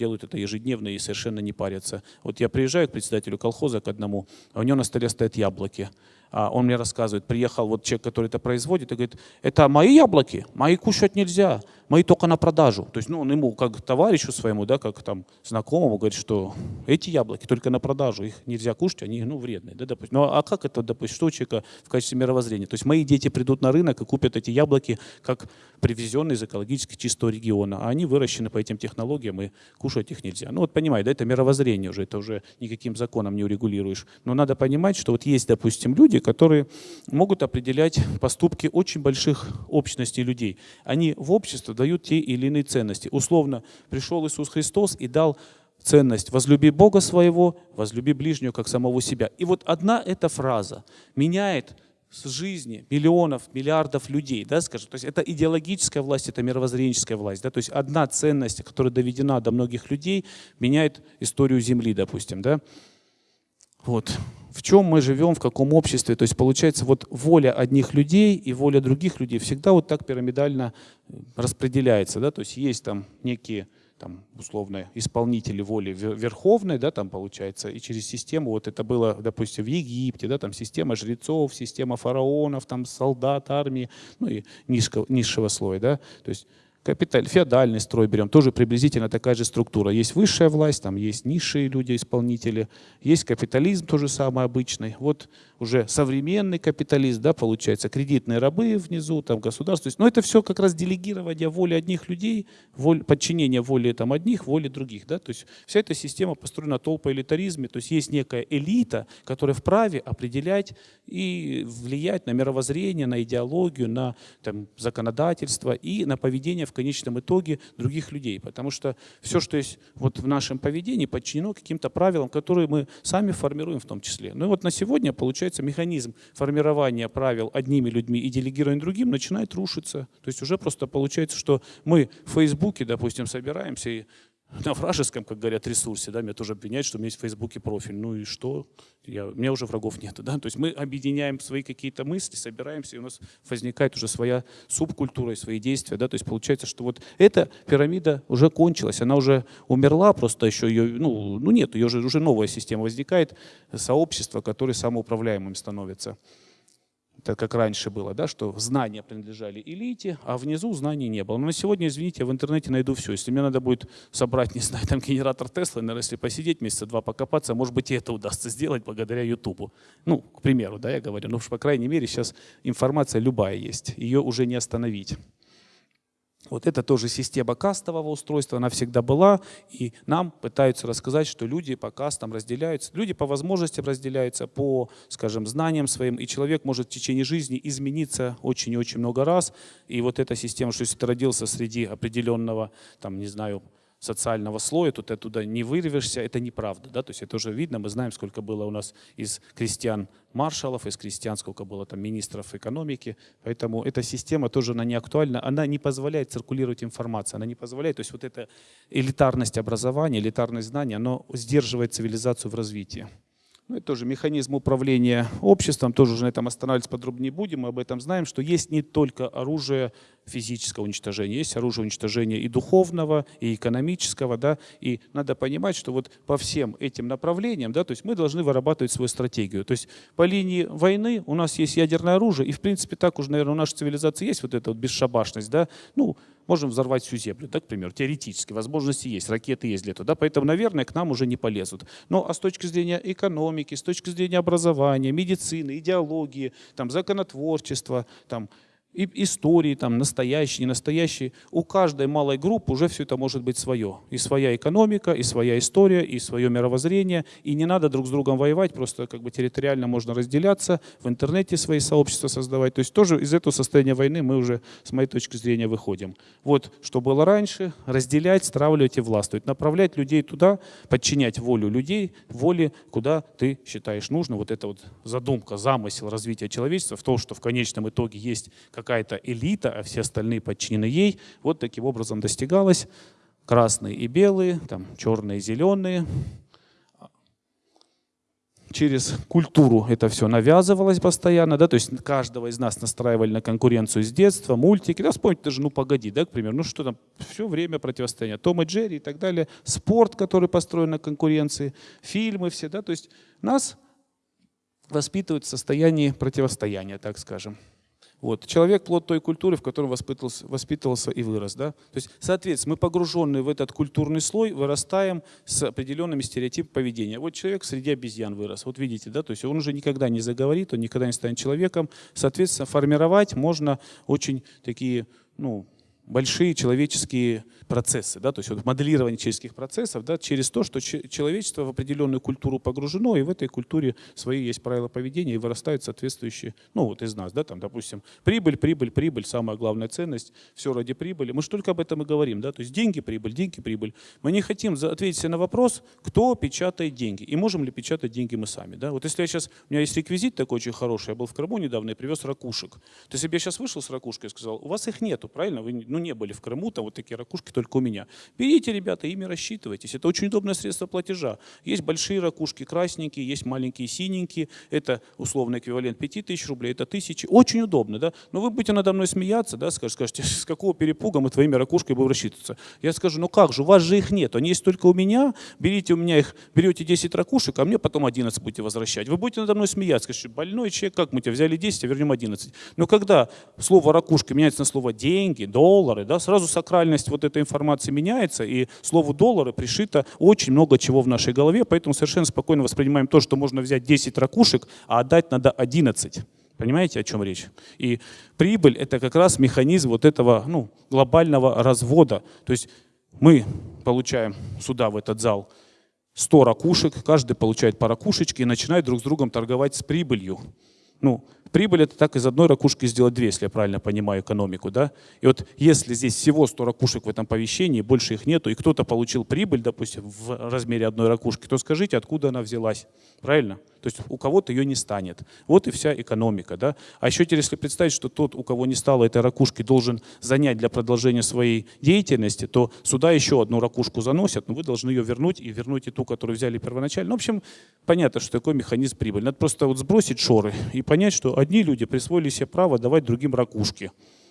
делают это ежедневно и совершенно не парятся. Вот я приезжаю к председателю колхоза к одному, а у него на столе стоят яблоки. А он мне рассказывает, приехал вот человек, который это производит, и говорит, это мои яблоки, мои кушать нельзя, мои только на продажу. То есть, ну, он ему, как товарищу своему, да, как там знакомому, говорит, что эти яблоки только на продажу, их нельзя кушать, они, ну, вредные, да, допустим. Ну, а как это, допустим, что у человека в качестве мировоззрения? То есть, мои дети придут на рынок и купят эти яблоки, как привезенные из экологически чистого региона, а они выращены по этим технологиям, и кушать их нельзя. Ну, вот понимаете, да, это мировоззрение уже, это уже никаким законом не урегулируешь. Но надо понимать, что вот есть, допустим, люди, которые могут определять поступки очень больших общностей людей. Они в общество дают те или иные ценности. Условно, пришел Иисус Христос и дал ценность «возлюби Бога своего, возлюби ближнего, как самого себя». И вот одна эта фраза меняет с жизни миллионов, миллиардов людей, да, скажем. То есть это идеологическая власть, это мировоззренческая власть. Да? То есть одна ценность, которая доведена до многих людей, меняет историю Земли, допустим. Да? Вот. В чем мы живем, в каком обществе. То есть получается вот воля одних людей и воля других людей всегда вот так пирамидально э, распределяется. Да? То есть есть там некие там, условно, исполнители воли верховной, да, там получается, и через систему, вот это было, допустим, в Египте, да, там система жрецов, система фараонов, там солдат, армии, ну и низкого, низшего слоя, да, то есть Капиталь, феодальный строй берем, тоже приблизительно такая же структура. Есть высшая власть, там есть низшие люди, исполнители, есть капитализм, тоже самый обычный. Вот уже современный капитализм, да, получается, кредитные рабы внизу, там государство. но это все как раз делегирование воли одних людей, воль, подчинение воли там, одних, воли других. Да? То есть вся эта система построена на толпоэлитаризме, то есть есть некая элита, которая вправе определять и влиять на мировоззрение, на идеологию, на там, законодательство и на поведение в конечном итоге других людей. Потому что все, что есть вот в нашем поведении, подчинено каким-то правилам, которые мы сами формируем в том числе. Ну и вот на сегодня получается механизм формирования правил одними людьми и делегирования другим начинает рушиться. То есть уже просто получается, что мы в Фейсбуке, допустим, собираемся и на вражеском, как говорят, ресурсе, да, меня тоже обвиняют, что у меня есть в Фейсбуке профиль. Ну и что? Я, у меня уже врагов нет. Да? То есть мы объединяем свои какие-то мысли, собираемся, и у нас возникает уже своя субкультура и свои действия. Да? То есть получается, что вот эта пирамида уже кончилась, она уже умерла, просто еще ее, ну, ну нет, ее же уже новая система возникает, сообщество, которое самоуправляемым становится это как раньше было, да, что знания принадлежали элите, а внизу знаний не было. Но на сегодня, извините, я в интернете найду все. Если мне надо будет собрать, не знаю, там генератор Тесла, наверное, если посидеть месяца два покопаться, может быть, и это удастся сделать благодаря Ютубу. Ну, к примеру, да, я говорю. Но, по крайней мере, сейчас информация любая есть. Ее уже не остановить. Вот это тоже система кастового устройства, она всегда была, и нам пытаются рассказать, что люди по кастам разделяются, люди по возможностям разделяются, по, скажем, знаниям своим, и человек может в течение жизни измениться очень и очень много раз, и вот эта система, что если ты родился среди определенного, там, не знаю, социального слоя, тут оттуда не вырвешься, это неправда. Да? То есть это уже видно, мы знаем, сколько было у нас из крестьян маршалов, из крестьян, сколько было там министров экономики. Поэтому эта система тоже она не актуальна, она не позволяет циркулировать информацию, она не позволяет, то есть вот эта элитарность образования, элитарность знаний, оно сдерживает цивилизацию в развитии. Ну, это тоже механизм управления обществом, тоже уже на этом останавливаться подробнее не будем, мы об этом знаем, что есть не только оружие физического уничтожения, есть оружие уничтожения и духовного, и экономического, да, и надо понимать, что вот по всем этим направлениям, да, то есть мы должны вырабатывать свою стратегию. То есть по линии войны у нас есть ядерное оружие, и в принципе так уже, наверное, у нашей цивилизации есть вот эта вот бесшабашность, да, ну, можем взорвать всю землю, да, к примеру, теоретически, возможности есть, ракеты есть для этого, да, поэтому, наверное, к нам уже не полезут. Но а с точки зрения экономики, с точки зрения образования, медицины, идеологии, там, законотворчества, там, и истории, там, настоящие, ненастоящие. У каждой малой группы уже все это может быть свое. И своя экономика, и своя история, и свое мировоззрение. И не надо друг с другом воевать, просто как бы территориально можно разделяться, в интернете свои сообщества создавать. То есть тоже из этого состояния войны мы уже, с моей точки зрения, выходим. Вот что было раньше, разделять, стравливать и властвовать. Направлять людей туда, подчинять волю людей, воле, куда ты считаешь нужно. Вот эта вот задумка, замысел развития человечества в том, что в конечном итоге есть какая-то элита, а все остальные подчинены ей. Вот таким образом достигалось. Красные и белые, там, черные и зеленые. через культуру это все навязывалось постоянно, да, то есть каждого из нас настраивали на конкуренцию с детства, мультики, да, вспомните даже, ну, погоди, да, к примеру, ну, что там, все время противостояние, Том и Джерри и так далее, спорт, который построен на конкуренции, фильмы все, да, то есть нас воспитывают в состоянии противостояния, так скажем. Вот. Человек – плод той культуры, в которой воспитывался, воспитывался и вырос. Да? То есть, соответственно, мы погруженные в этот культурный слой вырастаем с определенными стереотипами поведения. Вот человек среди обезьян вырос. Вот видите, да? то есть он уже никогда не заговорит, он никогда не станет человеком. Соответственно, формировать можно очень такие ну, большие человеческие процессы, да, то есть вот моделирование человеческих процессов да, через то, что человечество в определенную культуру погружено, и в этой культуре свои есть правила поведения, и вырастают соответствующие, ну вот из нас, да, там, допустим, прибыль, прибыль, прибыль, самая главная ценность, все ради прибыли. Мы же только об этом и говорим, да, то есть деньги, прибыль, деньги, прибыль. Мы не хотим ответить на вопрос, кто печатает деньги, и можем ли печатать деньги мы сами, да. Вот если я сейчас, у меня есть реквизит такой очень хороший, я был в Крыму недавно и привез ракушек. То есть если бы я сейчас вышел с ракушкой и сказал, у вас их нету, правильно, вы, ну не были в Крыму, там вот такие ракушки только у меня. Берите, ребята, ими рассчитывайтесь. Это очень удобное средство платежа. Есть большие ракушки красненькие, есть маленькие синенькие. Это условный эквивалент 5000 рублей, это тысячи. Очень удобно, да? Но вы будете надо мной смеяться, да, скажете, с какого перепуга мы твоими ракушками будем рассчитываться. Я скажу, ну как же, у вас же их нет, они есть только у меня. Берите у меня их, берете 10 ракушек, а мне потом 11 будете возвращать. Вы будете надо мной смеяться, скажете, больной человек, как мы тебя взяли 10, а вернем 11. Но когда слово ракушка меняется на слово деньги, доллары, да, сразу сакральность вот этой информации меняется, и слову доллары пришито очень много чего в нашей голове, поэтому совершенно спокойно воспринимаем то, что можно взять 10 ракушек, а отдать надо 11. Понимаете, о чем речь? И прибыль – это как раз механизм вот этого ну, глобального развода. То есть мы получаем сюда, в этот зал, 100 ракушек, каждый получает по ракушечке и начинает друг с другом торговать с прибылью. Ну, прибыль это так из одной ракушки сделать две, если я правильно понимаю экономику. Да? И вот если здесь всего 100 ракушек в этом помещении, больше их нету, и кто-то получил прибыль, допустим, в размере одной ракушки, то скажите, откуда она взялась. Правильно? То есть у кого-то ее не станет. Вот и вся экономика. Да? А еще если представить, что тот, у кого не стало этой ракушки, должен занять для продолжения своей деятельности, то сюда еще одну ракушку заносят, но вы должны ее вернуть и вернуть и ту, которую взяли первоначально. Ну, в общем, понятно, что такой механизм прибыли. Надо просто вот сбросить шоры и понять, что одни люди присвоили себе право давать другим ракушки,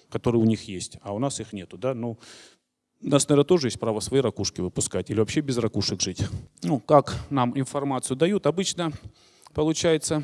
которые у них есть, а у нас их нету. Да? Ну, у нас, наверное, тоже есть право свои ракушки выпускать или вообще без ракушек жить. Ну, как нам информацию дают? Обычно получается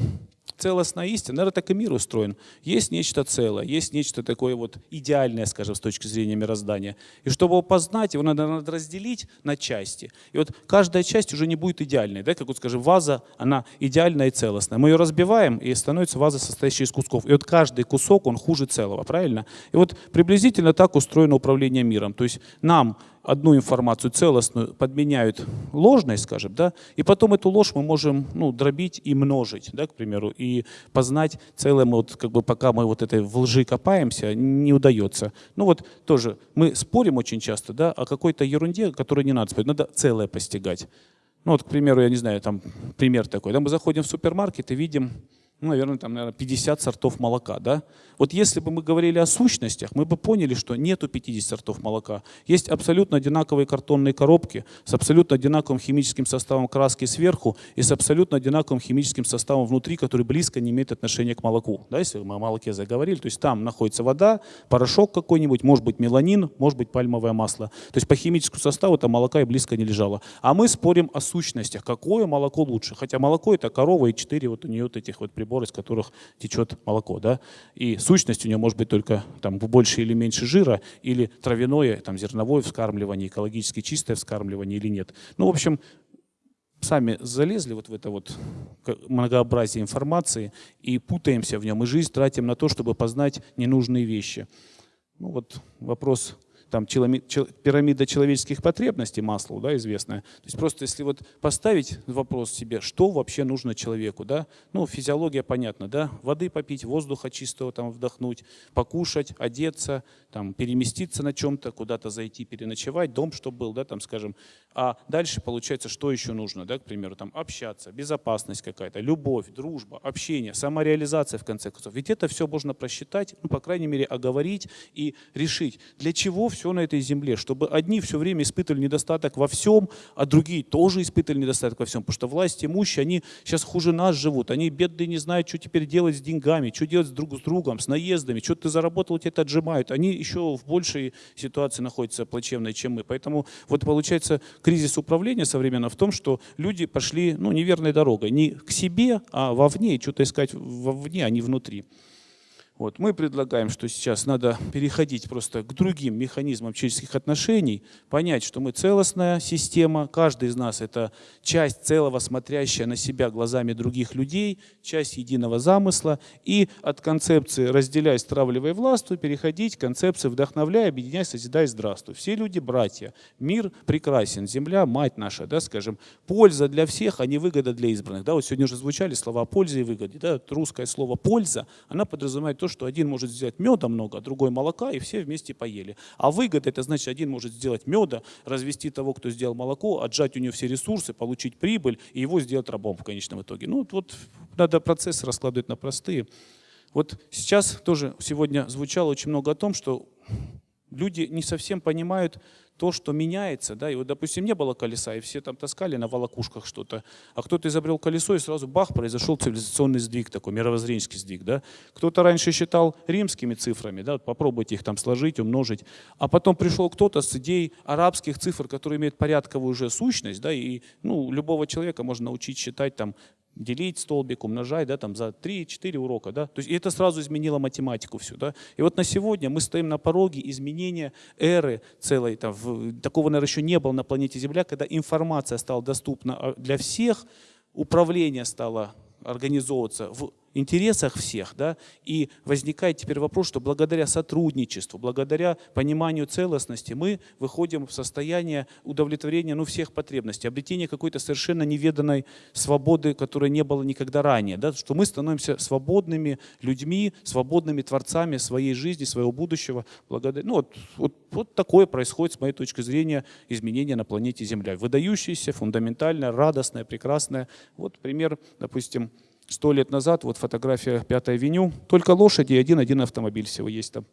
целостная истина, наверное, так и мир устроен. Есть нечто целое, есть нечто такое вот идеальное, скажем, с точки зрения мироздания. И чтобы его познать, его надо, надо разделить на части. И вот каждая часть уже не будет идеальной. Да? Как вот, скажем, ваза, она идеальная и целостная. Мы ее разбиваем, и становится ваза, состоящая из кусков. И вот каждый кусок, он хуже целого, правильно? И вот приблизительно так устроено управление миром. То есть нам одну информацию целостную подменяют ложной, скажем, да, и потом эту ложь мы можем ну, дробить и множить, да, к примеру, и познать целое, вот, как бы пока мы вот этой в лжи копаемся, не удается. Ну вот тоже мы спорим очень часто, да, о какой-то ерунде, которую не надо спорить, надо целое постигать. Ну вот, к примеру, я не знаю, там пример такой, да, мы заходим в супермаркет и видим ну, наверное, там, наверное, 50 сортов молока, да? Вот если бы мы говорили о сущностях, мы бы поняли, что нету 50 сортов молока. Есть абсолютно одинаковые картонные коробки с абсолютно одинаковым химическим составом краски сверху и с абсолютно одинаковым химическим составом внутри, который близко не имеет отношения к молоку. Да, если мы о молоке заговорили, то есть там находится вода, порошок какой-нибудь, может быть меланин, может быть пальмовое масло. То есть по химическому составу там молока и близко не лежало. А мы спорим о сущностях, какое молоко лучше. Хотя молоко это корова и четыре вот у нее вот этих вот приборов прибор, из которых течет молоко. Да? И сущность у него может быть только там, больше или меньше жира, или травяное, там, зерновое вскармливание, экологически чистое вскармливание или нет. Ну, в общем, сами залезли вот в это вот многообразие информации и путаемся в нем, и жизнь тратим на то, чтобы познать ненужные вещи. Ну вот вопрос там пирамида человеческих потребностей, Маслоу, да, известная. То есть просто если вот поставить вопрос себе, что вообще нужно человеку, да, ну, физиология понятна, да, воды попить, воздуха чистого там вдохнуть, покушать, одеться, там, переместиться на чем-то, куда-то зайти, переночевать, дом, чтобы был, да, там, скажем. А дальше получается, что еще нужно, да, к примеру, там, общаться, безопасность какая-то, любовь, дружба, общение, самореализация, в конце концов. Ведь это все можно просчитать, ну, по крайней мере, оговорить и решить, для чего все все на этой земле, чтобы одни все время испытывали недостаток во всем, а другие тоже испытывали недостаток во всем, потому что власть имущие, они сейчас хуже нас живут, они бедные не знают, что теперь делать с деньгами, что делать друг с другом, с наездами, что ты заработал, тебя это отжимают, они еще в большей ситуации находятся плачевной, чем мы. Поэтому вот получается кризис управления современно в том, что люди пошли ну, неверной дорогой, не к себе, а вовне, что-то искать вовне, а не внутри. Вот. Мы предлагаем, что сейчас надо переходить просто к другим механизмам человеческих отношений, понять, что мы целостная система, каждый из нас это часть целого, смотрящая на себя глазами других людей, часть единого замысла, и от концепции «разделяй, стравливай, властвуй» переходить к концепции «вдохновляй, объединяй, созидай, здравствуй». Все люди братья, мир прекрасен, земля мать наша, да, скажем, польза для всех, а не выгода для избранных. Да, вот сегодня уже звучали слова о пользе и выгоде. Да, русское слово «польза», она подразумевает то, что один может сделать меда много, а другой молока, и все вместе поели. А выгода, это значит, один может сделать меда, развести того, кто сделал молоко, отжать у него все ресурсы, получить прибыль, и его сделать рабом в конечном итоге. Ну вот надо процессы раскладывать на простые. Вот сейчас тоже сегодня звучало очень много о том, что люди не совсем понимают, то, что меняется, да, и вот, допустим, не было колеса, и все там таскали на волокушках что-то, а кто-то изобрел колесо, и сразу бах, произошел цивилизационный сдвиг такой, мировоззренческий сдвиг, да. Кто-то раньше считал римскими цифрами, да, вот попробуйте их там сложить, умножить, а потом пришел кто-то с идеей арабских цифр, которые имеют порядковую уже сущность, да, и, ну, любого человека можно научить считать там делить столбик, умножать, да, там за 3-4 урока, да, то есть это сразу изменило математику всю, да, и вот на сегодня мы стоим на пороге изменения эры целой, там, в, такого, наверное, еще не было на планете Земля, когда информация стала доступна а, для всех, управление стало организовываться в интересах всех, да, и возникает теперь вопрос, что благодаря сотрудничеству, благодаря пониманию целостности мы выходим в состояние удовлетворения ну, всех потребностей, обретения какой-то совершенно неведанной свободы, которой не было никогда ранее, да, что мы становимся свободными людьми, свободными творцами своей жизни, своего будущего. Благодаря, ну, вот, вот, вот такое происходит, с моей точки зрения, изменение на планете Земля. Выдающееся, фундаментальное, радостное, прекрасное. Вот пример, допустим, Сто лет назад, вот фотография Пятой авеню, только лошади и один-один автомобиль всего есть там.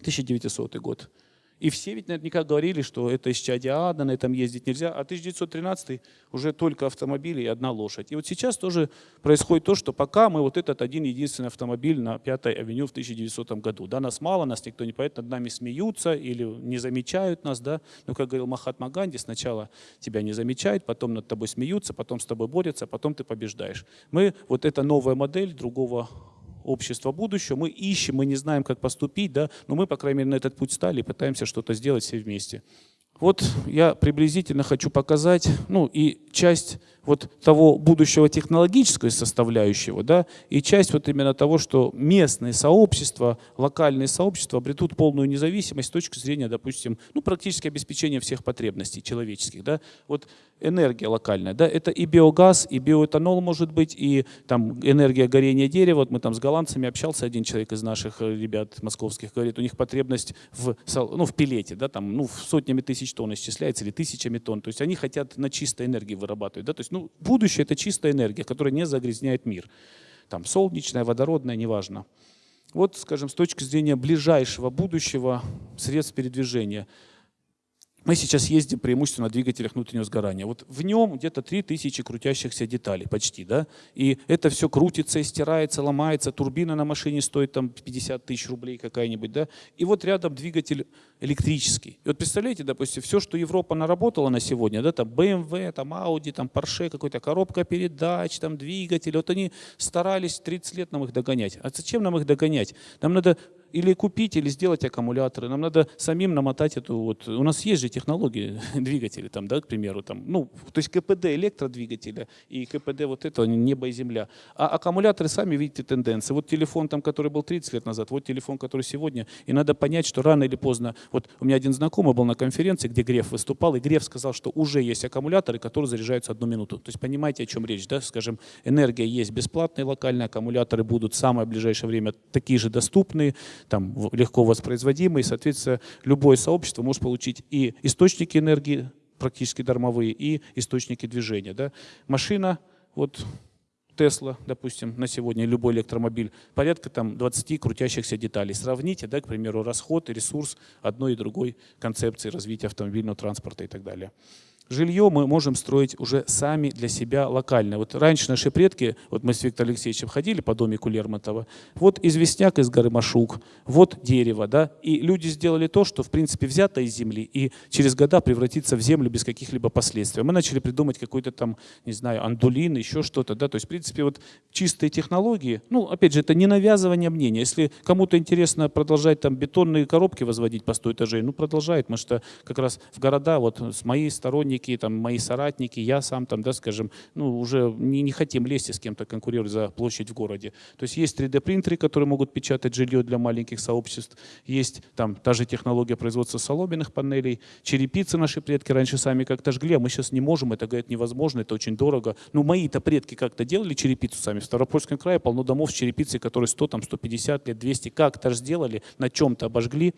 1900 год. И все ведь наверняка говорили, что это исчадие ада, на этом ездить нельзя. А 1913 уже только автомобили и одна лошадь. И вот сейчас тоже происходит то, что пока мы вот этот один единственный автомобиль на Пятой авеню в 1900 году. Да, нас мало, нас никто не поет, над нами смеются или не замечают нас. Да? Но, как говорил Махатма Ганди, сначала тебя не замечают, потом над тобой смеются, потом с тобой борются, потом ты побеждаешь. Мы, вот эта новая модель другого общества будущего. Мы ищем, мы не знаем, как поступить, да, но мы, по крайней мере, на этот путь стали и пытаемся что-то сделать все вместе. Вот я приблизительно хочу показать, ну и часть вот того будущего технологической составляющего, да, и часть вот именно того, что местные сообщества, локальные сообщества обретут полную независимость с точки зрения, допустим, ну, практически обеспечения всех потребностей человеческих. Да. Вот энергия локальная, да, это и биогаз, и биоэтанол может быть, и там энергия горения дерева. Вот мы там с голландцами общался, один человек из наших э, ребят московских говорит, у них потребность в, ну, в пилете, да, там, ну, сотнями тысяч тонн исчисляется или тысячами тонн. То есть они хотят на чистой энергии вырабатывать. Да, то есть ну, будущее – это чистая энергия, которая не загрязняет мир. Там солнечная, водородная, неважно. Вот, скажем, с точки зрения ближайшего будущего средств передвижения – мы сейчас ездим преимущественно на двигателях внутреннего сгорания. Вот в нем где-то 3000 крутящихся деталей почти, да, и это все крутится стирается, ломается, турбина на машине стоит там 50 тысяч рублей какая-нибудь, да, и вот рядом двигатель электрический. И вот представляете, допустим, все, что Европа наработала на сегодня, да, там BMW, там Audi, там Porsche, какой-то коробка передач, там двигатель, вот они старались 30 лет нам их догонять. А зачем нам их догонять? Нам надо или купить, или сделать аккумуляторы. Нам надо самим намотать эту вот... У нас есть же технологии двигателей, там, да, к примеру, там, ну, то есть КПД электродвигателя и КПД вот этого небо и земля. А аккумуляторы, сами видите тенденции. Вот телефон, там, который был 30 лет назад, вот телефон, который сегодня. И надо понять, что рано или поздно... Вот у меня один знакомый был на конференции, где Греф выступал, и Греф сказал, что уже есть аккумуляторы, которые заряжаются одну минуту. То есть понимаете, о чем речь, да? Скажем, энергия есть бесплатные локальные, аккумуляторы будут в самое ближайшее время такие же доступные, там, легко воспроизводимый, соответственно, любое сообщество может получить и источники энергии, практически дармовые, и источники движения. Да? Машина, вот Тесла, допустим, на сегодня любой электромобиль, порядка там 20 крутящихся деталей. Сравните, да, к примеру, расход и ресурс одной и другой концепции развития автомобильного транспорта и так далее. Жилье мы можем строить уже сами для себя локально. Вот раньше наши предки, вот мы с Виктором Алексеевичем ходили по домику Лермонтова, вот известняк из горы Машук, вот дерево, да, и люди сделали то, что в принципе взято из земли и через года превратится в землю без каких-либо последствий. Мы начали придумать какой-то там, не знаю, андулин, еще что-то, да, то есть в принципе вот чистые технологии, ну опять же это не навязывание мнения. Если кому-то интересно продолжать там бетонные коробки возводить по 100 этажей, ну продолжает, потому что как раз в города вот с моей стороны сотрудники, там, мои соратники, я сам, там, да, скажем, ну, уже не, не хотим лезть и с кем-то конкурировать за площадь в городе. То есть есть 3D-принтеры, которые могут печатать жилье для маленьких сообществ, есть там та же технология производства соломенных панелей, черепицы наши предки раньше сами как-то жгли, а мы сейчас не можем, это, говорят, невозможно, это очень дорого. Ну, мои-то предки как-то делали черепицу сами. В Ставропольском крае полно домов с черепицей, которые 100, там, 150 лет, 200, как-то сделали, на чем-то обожгли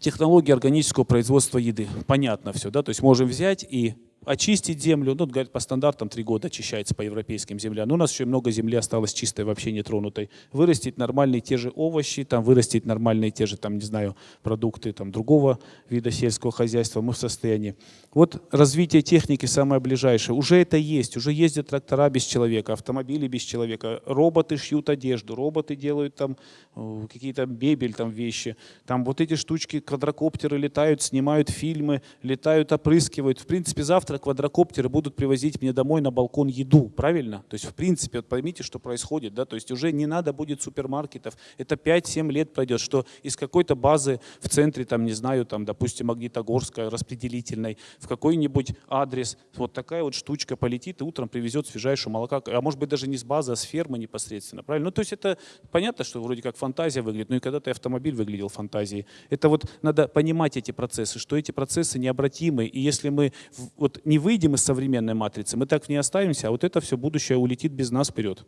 технологии органического производства еды. Понятно все, да, то есть можем взять и очистить землю, ну, говорят, по стандартам три года очищается по европейским землям, но у нас еще много земли осталось чистой, вообще нетронутой. Вырастить нормальные те же овощи, там, вырастить нормальные те же, там, не знаю, продукты там, другого вида сельского хозяйства мы в состоянии. Вот развитие техники самое ближайшее. Уже это есть, уже ездят трактора без человека, автомобили без человека, роботы шьют одежду, роботы делают там э, какие-то мебель, там вещи. Там вот эти штучки, квадрокоптеры летают, снимают фильмы, летают, опрыскивают. В принципе, завтра завтра квадрокоптеры будут привозить мне домой на балкон еду, правильно? То есть, в принципе, вот поймите, что происходит, да, то есть уже не надо будет супермаркетов, это 5-7 лет пройдет, что из какой-то базы в центре, там, не знаю, там, допустим, Магнитогорская, распределительной, в какой-нибудь адрес, вот такая вот штучка полетит и утром привезет свежайшую молока, а может быть даже не с базы, а с фермы непосредственно, правильно? Ну, то есть это понятно, что вроде как фантазия выглядит, но и когда-то автомобиль выглядел фантазией. Это вот надо понимать эти процессы, что эти процессы необратимы, и если мы вот не выйдем из современной матрицы, мы так в ней оставимся, а вот это все будущее улетит без нас вперед.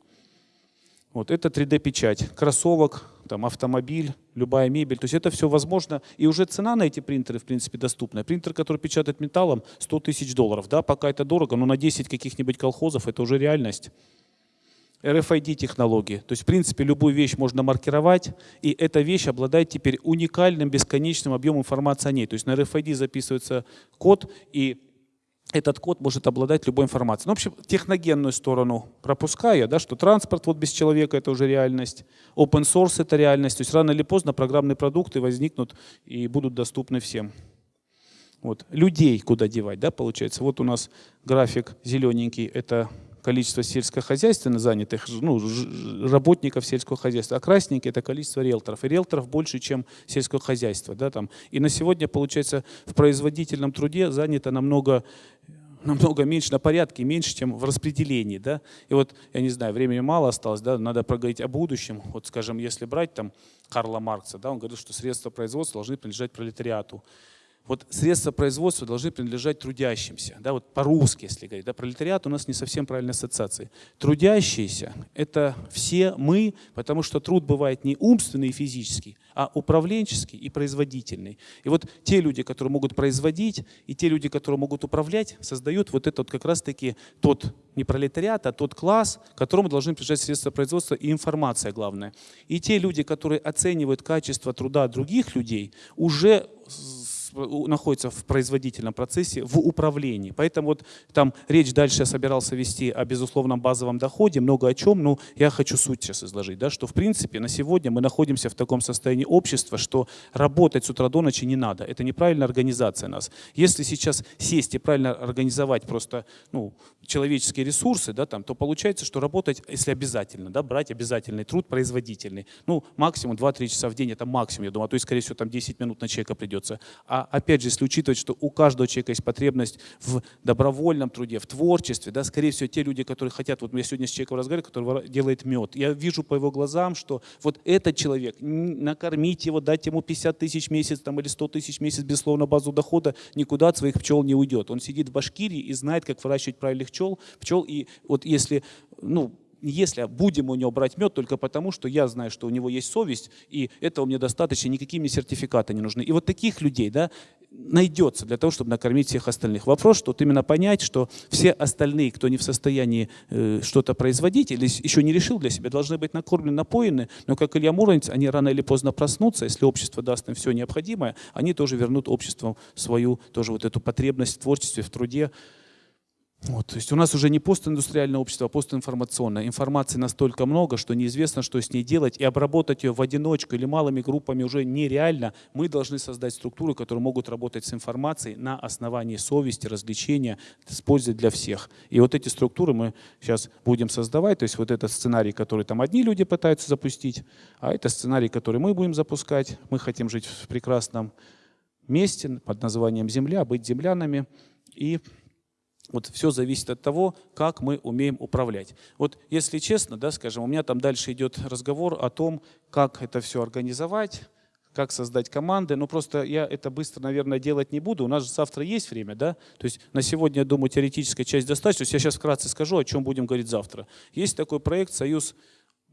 Вот это 3D-печать, кроссовок, там, автомобиль, любая мебель. То есть это все возможно. И уже цена на эти принтеры, в принципе, доступна. Принтер, который печатает металлом, 100 тысяч долларов. Да, пока это дорого, но на 10 каких-нибудь колхозов это уже реальность. RFID-технологии. То есть, в принципе, любую вещь можно маркировать, и эта вещь обладает теперь уникальным бесконечным объемом информации о ней. То есть на RFID записывается код, и этот код может обладать любой информацией. Ну, в общем, техногенную сторону пропуская, да, что транспорт вот без человека это уже реальность, open source это реальность, то есть рано или поздно программные продукты возникнут и будут доступны всем. Вот. Людей куда девать, да, получается. Вот у нас график зелененький, это количество сельскохозяйственно занятых, ну, работников сельского хозяйства, а красненький – это количество риэлторов. И риэлторов больше, чем сельское хозяйство. Да, там. И на сегодня, получается, в производительном труде занято намного намного меньше, на порядке меньше, чем в распределении. Да? И вот, я не знаю, времени мало осталось, да, надо проговорить о будущем. Вот, скажем, если брать там Карла Маркса, да, он говорил, что средства производства должны принадлежать пролетариату вот средства производства должны принадлежать трудящимся. Да, вот по-русски, если говорить. Да, пролетариат у нас не совсем правильная ассоциация. Трудящиеся – это все мы, потому что труд бывает не умственный и физический, а управленческий и производительный. И вот те люди, которые могут производить, и те люди, которые могут управлять, создают вот этот как раз-таки тот не пролетариат, а тот класс, которому должны принадлежать средства производства и информация главное. И те люди, которые оценивают качество труда других людей, уже находится в производительном процессе, в управлении. Поэтому вот там речь дальше я собирался вести о безусловном базовом доходе, много о чем, но я хочу суть сейчас изложить, да, что в принципе на сегодня мы находимся в таком состоянии общества, что работать с утра до ночи не надо. Это неправильная организация нас. Если сейчас сесть и правильно организовать просто ну, человеческие ресурсы, да, там, то получается, что работать, если обязательно, да, брать обязательный труд производительный, ну, максимум 2-3 часа в день, это максимум, я думаю, а то есть, скорее всего, там 10 минут на человека придется. А опять же, если учитывать, что у каждого человека есть потребность в добровольном труде, в творчестве, да, скорее всего, те люди, которые хотят, вот я сегодня с человеком разговариваю, который делает мед, я вижу по его глазам, что вот этот человек, накормить его, дать ему 50 тысяч в месяц там, или 100 тысяч в месяц, безусловно, базу дохода, никуда от своих пчел не уйдет. Он сидит в Башкирии и знает, как выращивать правильных пчел, пчел и вот если, ну, если будем у него брать мед только потому, что я знаю, что у него есть совесть, и этого мне достаточно, никакие мне сертификаты не нужны. И вот таких людей, да, найдется для того, чтобы накормить всех остальных. Вопрос, что вот именно понять, что все остальные, кто не в состоянии э, что-то производить или еще не решил для себя, должны быть накормлены, напоены, но как Илья Муромец, они рано или поздно проснутся, если общество даст им все необходимое, они тоже вернут обществу свою, тоже вот эту потребность в творчестве, в труде, вот, то есть у нас уже не постиндустриальное общество, а постинформационное. Информации настолько много, что неизвестно, что с ней делать, и обработать ее в одиночку или малыми группами уже нереально. Мы должны создать структуры, которые могут работать с информацией на основании совести, развлечения, с пользой для всех. И вот эти структуры мы сейчас будем создавать. То есть вот этот сценарий, который там одни люди пытаются запустить, а это сценарий, который мы будем запускать. Мы хотим жить в прекрасном месте под названием Земля, быть землянами. И вот все зависит от того, как мы умеем управлять. Вот если честно, да, скажем, у меня там дальше идет разговор о том, как это все организовать, как создать команды. Но просто я это быстро, наверное, делать не буду. У нас же завтра есть время, да? То есть на сегодня, я думаю, теоретическая часть достаточно. То есть я сейчас вкратце скажу, о чем будем говорить завтра. Есть такой проект «Союз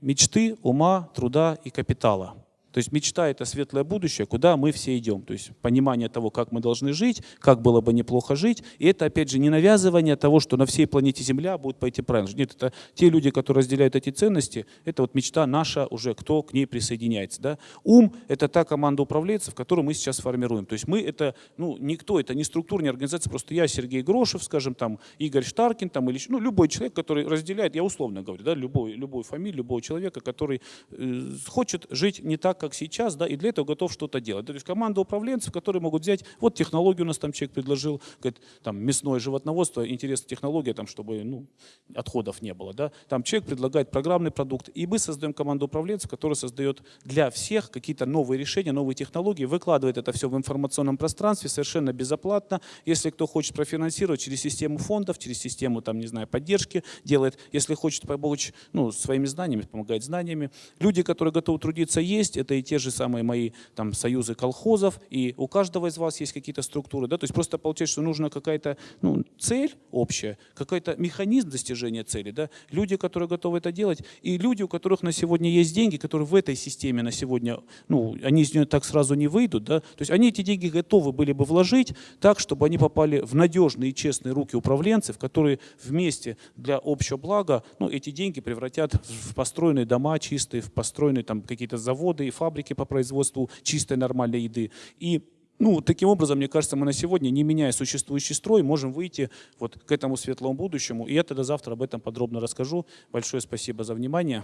мечты, ума, труда и капитала». То есть мечта — это светлое будущее, куда мы все идем. То есть понимание того, как мы должны жить, как было бы неплохо жить. И это, опять же, не навязывание того, что на всей планете Земля будет пойти правильно. Нет, это те люди, которые разделяют эти ценности, это вот мечта наша уже, кто к ней присоединяется. Да? Ум — это та команда управленцев, которую мы сейчас формируем. То есть мы — это, ну, никто, это не структура, не организация, просто я, Сергей Грошев, скажем, там, Игорь Штаркин, там, или ну, любой человек, который разделяет, я условно говорю, да, любой, любую фамилию, любого человека, который э, хочет жить не так, как сейчас, да, и для этого готов что-то делать. То есть команда управленцев, которые могут взять, вот технологию у нас там человек предложил, говорит, там мясное животноводство, интересная технология, там, чтобы ну, отходов не было. Да. Там человек предлагает программный продукт, и мы создаем команду управленцев, которая создает для всех какие-то новые решения, новые технологии, выкладывает это все в информационном пространстве совершенно безоплатно. Если кто хочет профинансировать через систему фондов, через систему, там, не знаю, поддержки делает. Если хочет помочь ну, своими знаниями, помогает знаниями. Люди, которые готовы трудиться, есть. Это и те же самые мои там, союзы колхозов, и у каждого из вас есть какие-то структуры. Да? То есть просто получается, что нужна какая-то ну, цель общая, какой-то механизм достижения цели. Да? Люди, которые готовы это делать, и люди, у которых на сегодня есть деньги, которые в этой системе на сегодня, ну, они из нее так сразу не выйдут. Да? То есть они эти деньги готовы были бы вложить так, чтобы они попали в надежные и честные руки управленцев, которые вместе для общего блага ну, эти деньги превратят в построенные дома чистые, в построенные там какие-то заводы и фабрики, фабрики по производству чистой нормальной еды. И ну, таким образом, мне кажется, мы на сегодня, не меняя существующий строй, можем выйти вот к этому светлому будущему. И я тогда завтра об этом подробно расскажу. Большое спасибо за внимание.